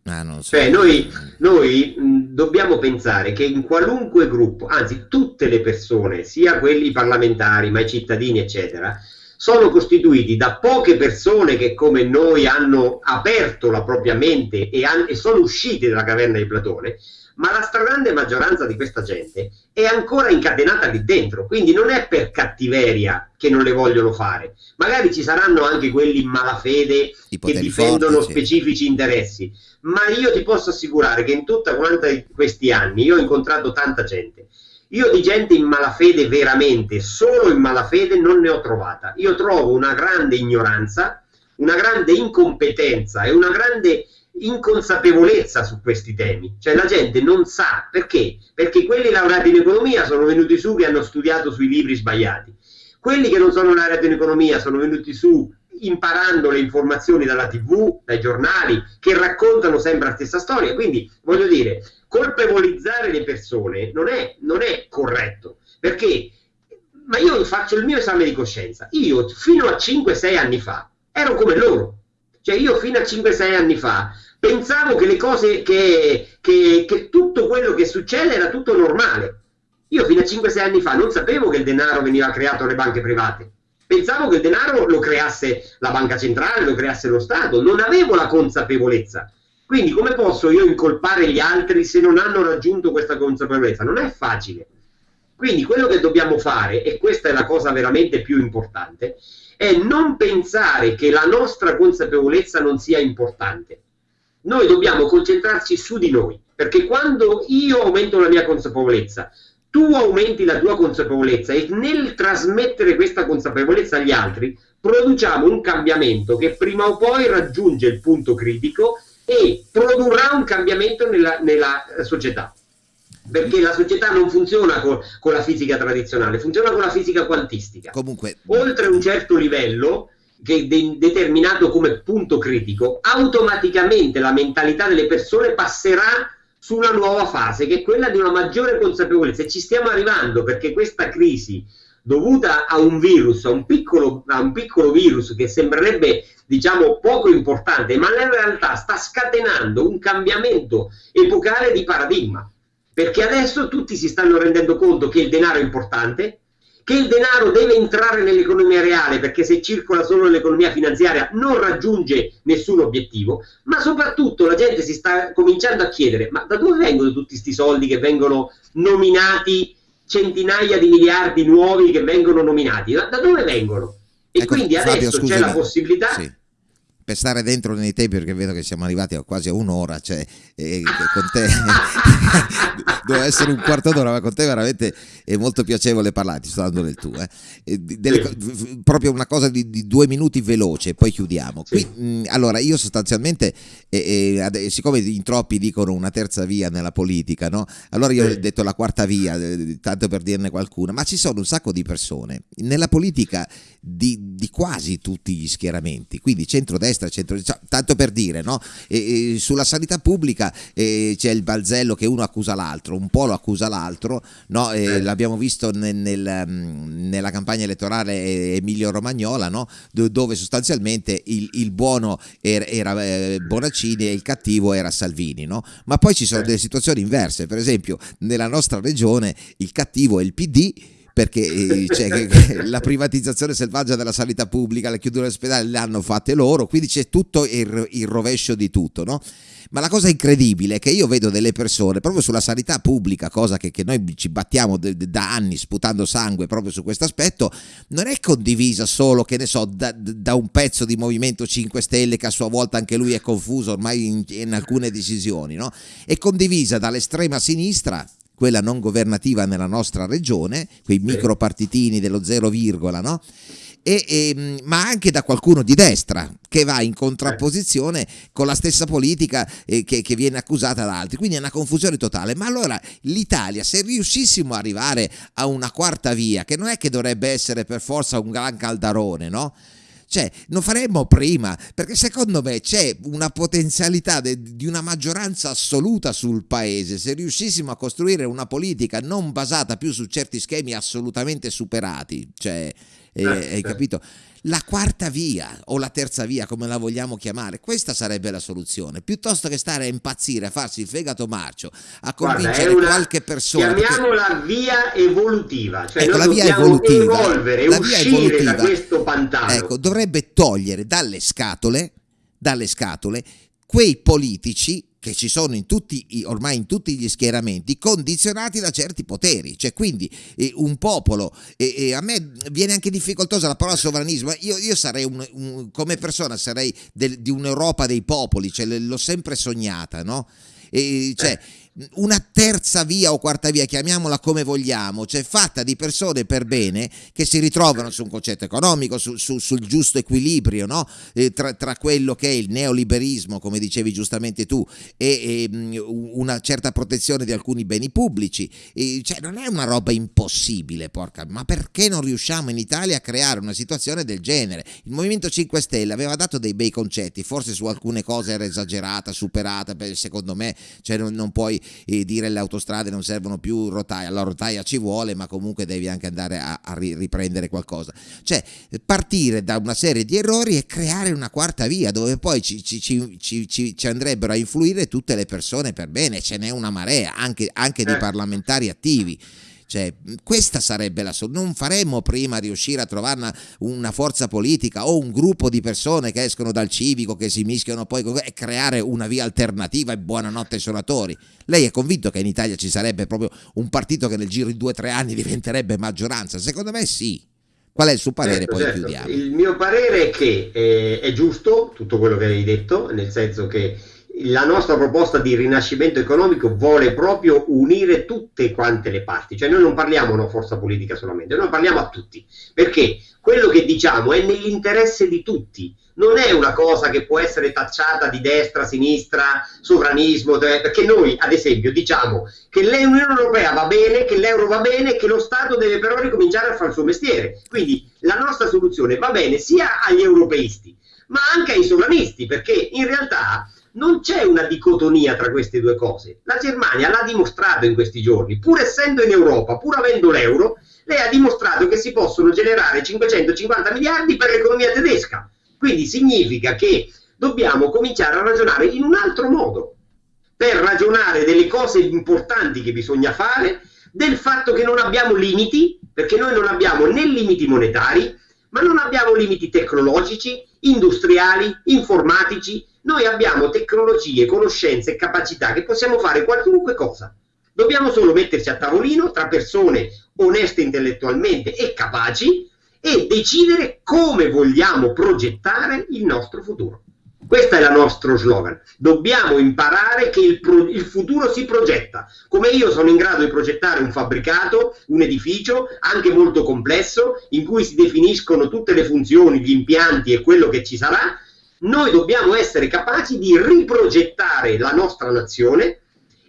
Ah, so. Cioè, noi, noi mh, dobbiamo pensare che in qualunque gruppo, anzi tutte le persone, sia quelli parlamentari, ma i cittadini, eccetera, sono costituiti da poche persone che come noi hanno aperto la propria mente e, e sono uscite dalla caverna di Platone, ma la stragrande maggioranza di questa gente è ancora incatenata lì dentro, quindi non è per cattiveria che non le vogliono fare. Magari ci saranno anche quelli in malafede che difendono forti, specifici sì. interessi, ma io ti posso assicurare che in tutta quanta questi anni io ho incontrato tanta gente. Io di gente in malafede veramente, solo in malafede non ne ho trovata. Io trovo una grande ignoranza, una grande incompetenza e una grande inconsapevolezza su questi temi, cioè la gente non sa perché, perché quelli laureati in economia sono venuti su che hanno studiato sui libri sbagliati, quelli che non sono laureati in economia sono venuti su imparando le informazioni dalla tv, dai giornali, che raccontano sempre la stessa storia, quindi voglio dire, colpevolizzare le persone non è, non è corretto, perché ma io faccio il mio esame di coscienza, io fino a 5-6 anni fa ero come loro, cioè io fino a 5-6 anni fa pensavo che le cose, che, che, che tutto quello che succede era tutto normale. Io fino a 5-6 anni fa non sapevo che il denaro veniva creato alle banche private. Pensavo che il denaro lo creasse la banca centrale, lo creasse lo Stato, non avevo la consapevolezza. Quindi come posso io incolpare gli altri se non hanno raggiunto questa consapevolezza? Non è facile. Quindi quello che dobbiamo fare, e questa è la cosa veramente più importante, è non pensare che la nostra consapevolezza non sia importante. Noi dobbiamo concentrarci su di noi, perché quando io aumento la mia consapevolezza, tu aumenti la tua consapevolezza e nel trasmettere questa consapevolezza agli altri produciamo un cambiamento che prima o poi raggiunge il punto critico e produrrà un cambiamento nella, nella società perché la società non funziona con, con, la fisica tradizionale, funziona con la fisica quantistica. Comunque, oltre un certo livello che de- determinato come punto critico, automaticamente la mentalità delle persone passerà su una nuova fase che è quella di una maggiore consapevolezza. E ci stiamo arrivando perché questa crisi dovuta a un virus, a un piccolo, a un piccolo virus che sembrerebbe diciamo poco importante, ma in realtà sta scatenando un cambiamento epocale di paradigma, perché adesso tutti si stanno rendendo conto che il denaro è importante, che il denaro deve entrare nell'economia reale perché se circola solo nell'economia finanziaria non raggiunge nessun obiettivo, ma soprattutto la gente si sta cominciando a chiedere ma da dove vengono tutti questi soldi che vengono nominati, centinaia di miliardi nuovi che vengono nominati, da, da dove vengono? E ecco, quindi adesso Fabio, c'è la possibilità... Sì per stare dentro nei tempi perché vedo che siamo arrivati a quasi a un'ora cioè eh, con te [LAUGHS] doveva essere un quarto d'ora ma con te veramente è molto piacevole parlare ti sto dando del tu eh. Delle, proprio una cosa di, di, due minuti veloce poi chiudiamo. Qui, mh, mm, allora io sostanzialmente eh, siccome in troppi dicono una terza via nella politica no? allora io ho detto la quarta via eh, tanto per dirne qualcuna ma ci sono un sacco di persone. Nella politica di, di quasi tutti gli schieramenti quindi centrodestra destra, centro, cioè, tanto per dire, no? e, e sulla sanità pubblica eh, c'è il balzello che uno accusa l'altro, un po' lo accusa l'altro, no? eh. l'abbiamo visto nel, nel, mm, nella campagna elettorale Emilio Romagnola, no? dove sostanzialmente il, il buono era, era eh, Bonaccini e il cattivo era Salvini, no? ma poi ci sono delle situazioni inverse, per esempio nella nostra regione il cattivo è il PD perché eh, cioè, [LAUGHS] la privatizzazione selvaggia della sanità pubblica, le chiusure dell'ospedale le hanno fatte loro, quindi c'è tutto il, il rovescio di tutto, no? Ma la cosa incredibile è che io vedo delle persone proprio sulla sanità pubblica, cosa che, che noi ci battiamo de, de, da anni sputando sangue proprio su questo aspetto, non è condivisa solo, che ne so, da, da, un pezzo di Movimento 5 Stelle che a sua volta anche lui è confuso ormai in, in alcune decisioni, no? È condivisa dall'estrema sinistra quella non governativa nella nostra regione, quei micropartitini dello zero virgola, no? E, e, ma anche da qualcuno di destra che va in contrapposizione con la stessa politica eh, che, che, viene accusata da altri. Quindi è una confusione totale. Ma allora l'Italia, se riuscissimo ad arrivare a una quarta via, che non è che dovrebbe essere per forza un gran caldarone, no? Cioè, non faremmo prima, perché secondo me c'è una potenzialità de, di una maggioranza assoluta sul paese. Se riuscissimo a costruire una politica non basata più su certi schemi assolutamente superati, cioè, eh, eh, hai capito? La quarta via o la terza via, come la vogliamo chiamare, questa sarebbe la soluzione. Piuttosto che stare a impazzire, a farsi il fegato marcio, a convincere Guarda, una, qualche persona. Chiamiamola che... via evolutiva, cioè ecco, la via evolutiva, evolvere, la via evolutiva, da questo pantano. Ecco, dovrebbe togliere dalle scatole, dalle scatole quei politici che ci sono in tutti, ormai in tutti gli schieramenti, condizionati da certi poteri. Cioè, quindi eh, un popolo, eh, eh, a me viene anche difficoltosa la parola sovranismo, io, io sarei un, un, come persona sarei del, di un'Europa dei popoli, cioè, l'ho sempre sognata, no? E, cioè, una terza via o quarta via, chiamiamola come vogliamo, cioè fatta di persone per bene che si ritrovano su un concetto economico, su, su, sul giusto equilibrio no? eh, tra, tra, quello che è il neoliberismo, come dicevi giustamente tu, e, e una certa protezione di alcuni beni pubblici. E, cioè, non è una roba impossibile, porca, ma perché non riusciamo in Italia a creare una situazione del genere? Il Movimento 5 Stelle aveva dato dei bei concetti, forse su alcune cose era esagerata, superata, secondo me, cioè non, non puoi e dire le autostrade non servono più rotaia, la rotaia ci vuole ma comunque devi anche andare a, a riprendere qualcosa. Cioè partire da una serie di errori e creare una quarta via dove poi ci, ci, ci, ci andrebbero a influire tutte le persone per bene, ce n'è una marea anche, anche di eh. parlamentari attivi Cioè, questa sarebbe la soluzione. Non faremmo prima riuscire a trovare una, una, forza politica o un gruppo di persone che escono dal civico, che si mischiano poi e creare una via alternativa e buonanotte suonatori. Lei è convinto che in Italia ci sarebbe proprio un partito che nel giro di due o tre anni [LAUGHS] diventerebbe maggioranza? Secondo me sì. Qual è il suo parere? Certo, poi certo. chiudiamo. Il mio parere è che eh, è giusto tutto quello che hai detto, nel senso che la nostra proposta di rinascimento economico vuole proprio unire tutte quante le parti, cioè noi non parliamo a una forza politica solamente, noi parliamo a tutti, perché quello che diciamo è nell'interesse di tutti, non è una cosa che può essere tacciata di destra, sinistra, sovranismo, perché noi ad esempio diciamo che l'Unione Europea va bene, che l'euro va bene, che lo Stato deve però ricominciare a fare il suo mestiere, quindi la nostra soluzione va bene sia agli europeisti, ma anche ai sovranisti, perché in realtà non c'è una dicotomia tra queste due cose. La Germania l'ha dimostrato in questi giorni, pur essendo in Europa, pur avendo l'euro, lei ha dimostrato che si possono generare 550 miliardi per l'economia tedesca. Quindi significa che dobbiamo cominciare a ragionare in un altro modo, per ragionare delle cose importanti che bisogna fare, del fatto che non abbiamo limiti, perché noi non abbiamo né limiti monetari, ma non abbiamo limiti tecnologici, industriali, informatici, noi abbiamo tecnologie, conoscenze e capacità che possiamo fare qualunque cosa. Dobbiamo solo metterci a tavolino tra persone oneste intellettualmente e capaci e decidere come vogliamo progettare il nostro futuro. Questo è il nostro slogan. Dobbiamo imparare che il, pro, il, futuro si progetta. Come io sono in grado di progettare un fabbricato, un edificio, anche molto complesso, in cui si definiscono tutte le funzioni, gli impianti e quello che ci sarà, noi dobbiamo essere capaci di riprogettare la nostra nazione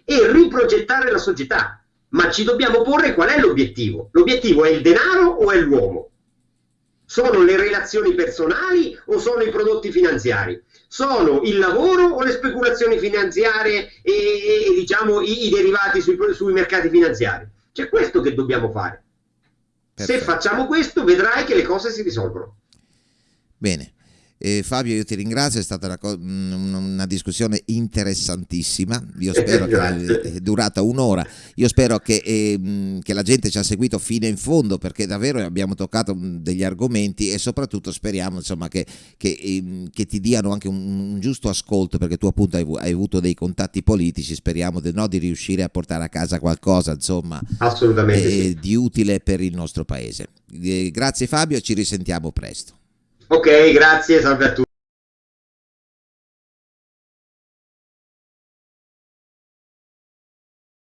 e riprogettare la società. Ma ci dobbiamo porre qual è l'obiettivo? L'obiettivo è il denaro o è l'uomo? Sono le relazioni personali o sono i prodotti finanziari? Sono il lavoro o le speculazioni finanziarie e, e diciamo i, i derivati sui, sui, mercati finanziari? C'è questo che dobbiamo fare. Perfetto. Se facciamo questo vedrai che le cose si risolvono. Bene. Eh, Fabio, io ti ringrazio, è stata una, una discussione interessantissima, io [LAUGHS] spero che è durata un'ora, io spero che, eh, che, la gente ci ha seguito fino in fondo perché davvero abbiamo toccato degli argomenti e soprattutto speriamo insomma, che, che, eh, che, ti diano anche un, un, giusto ascolto perché tu appunto hai, hai avuto dei contatti politici, speriamo di, no, di, riuscire a portare a casa qualcosa insomma, eh, sì. di utile per il nostro paese. Eh, grazie Fabio, ci risentiamo presto. Ok, grazie, salve a tutti.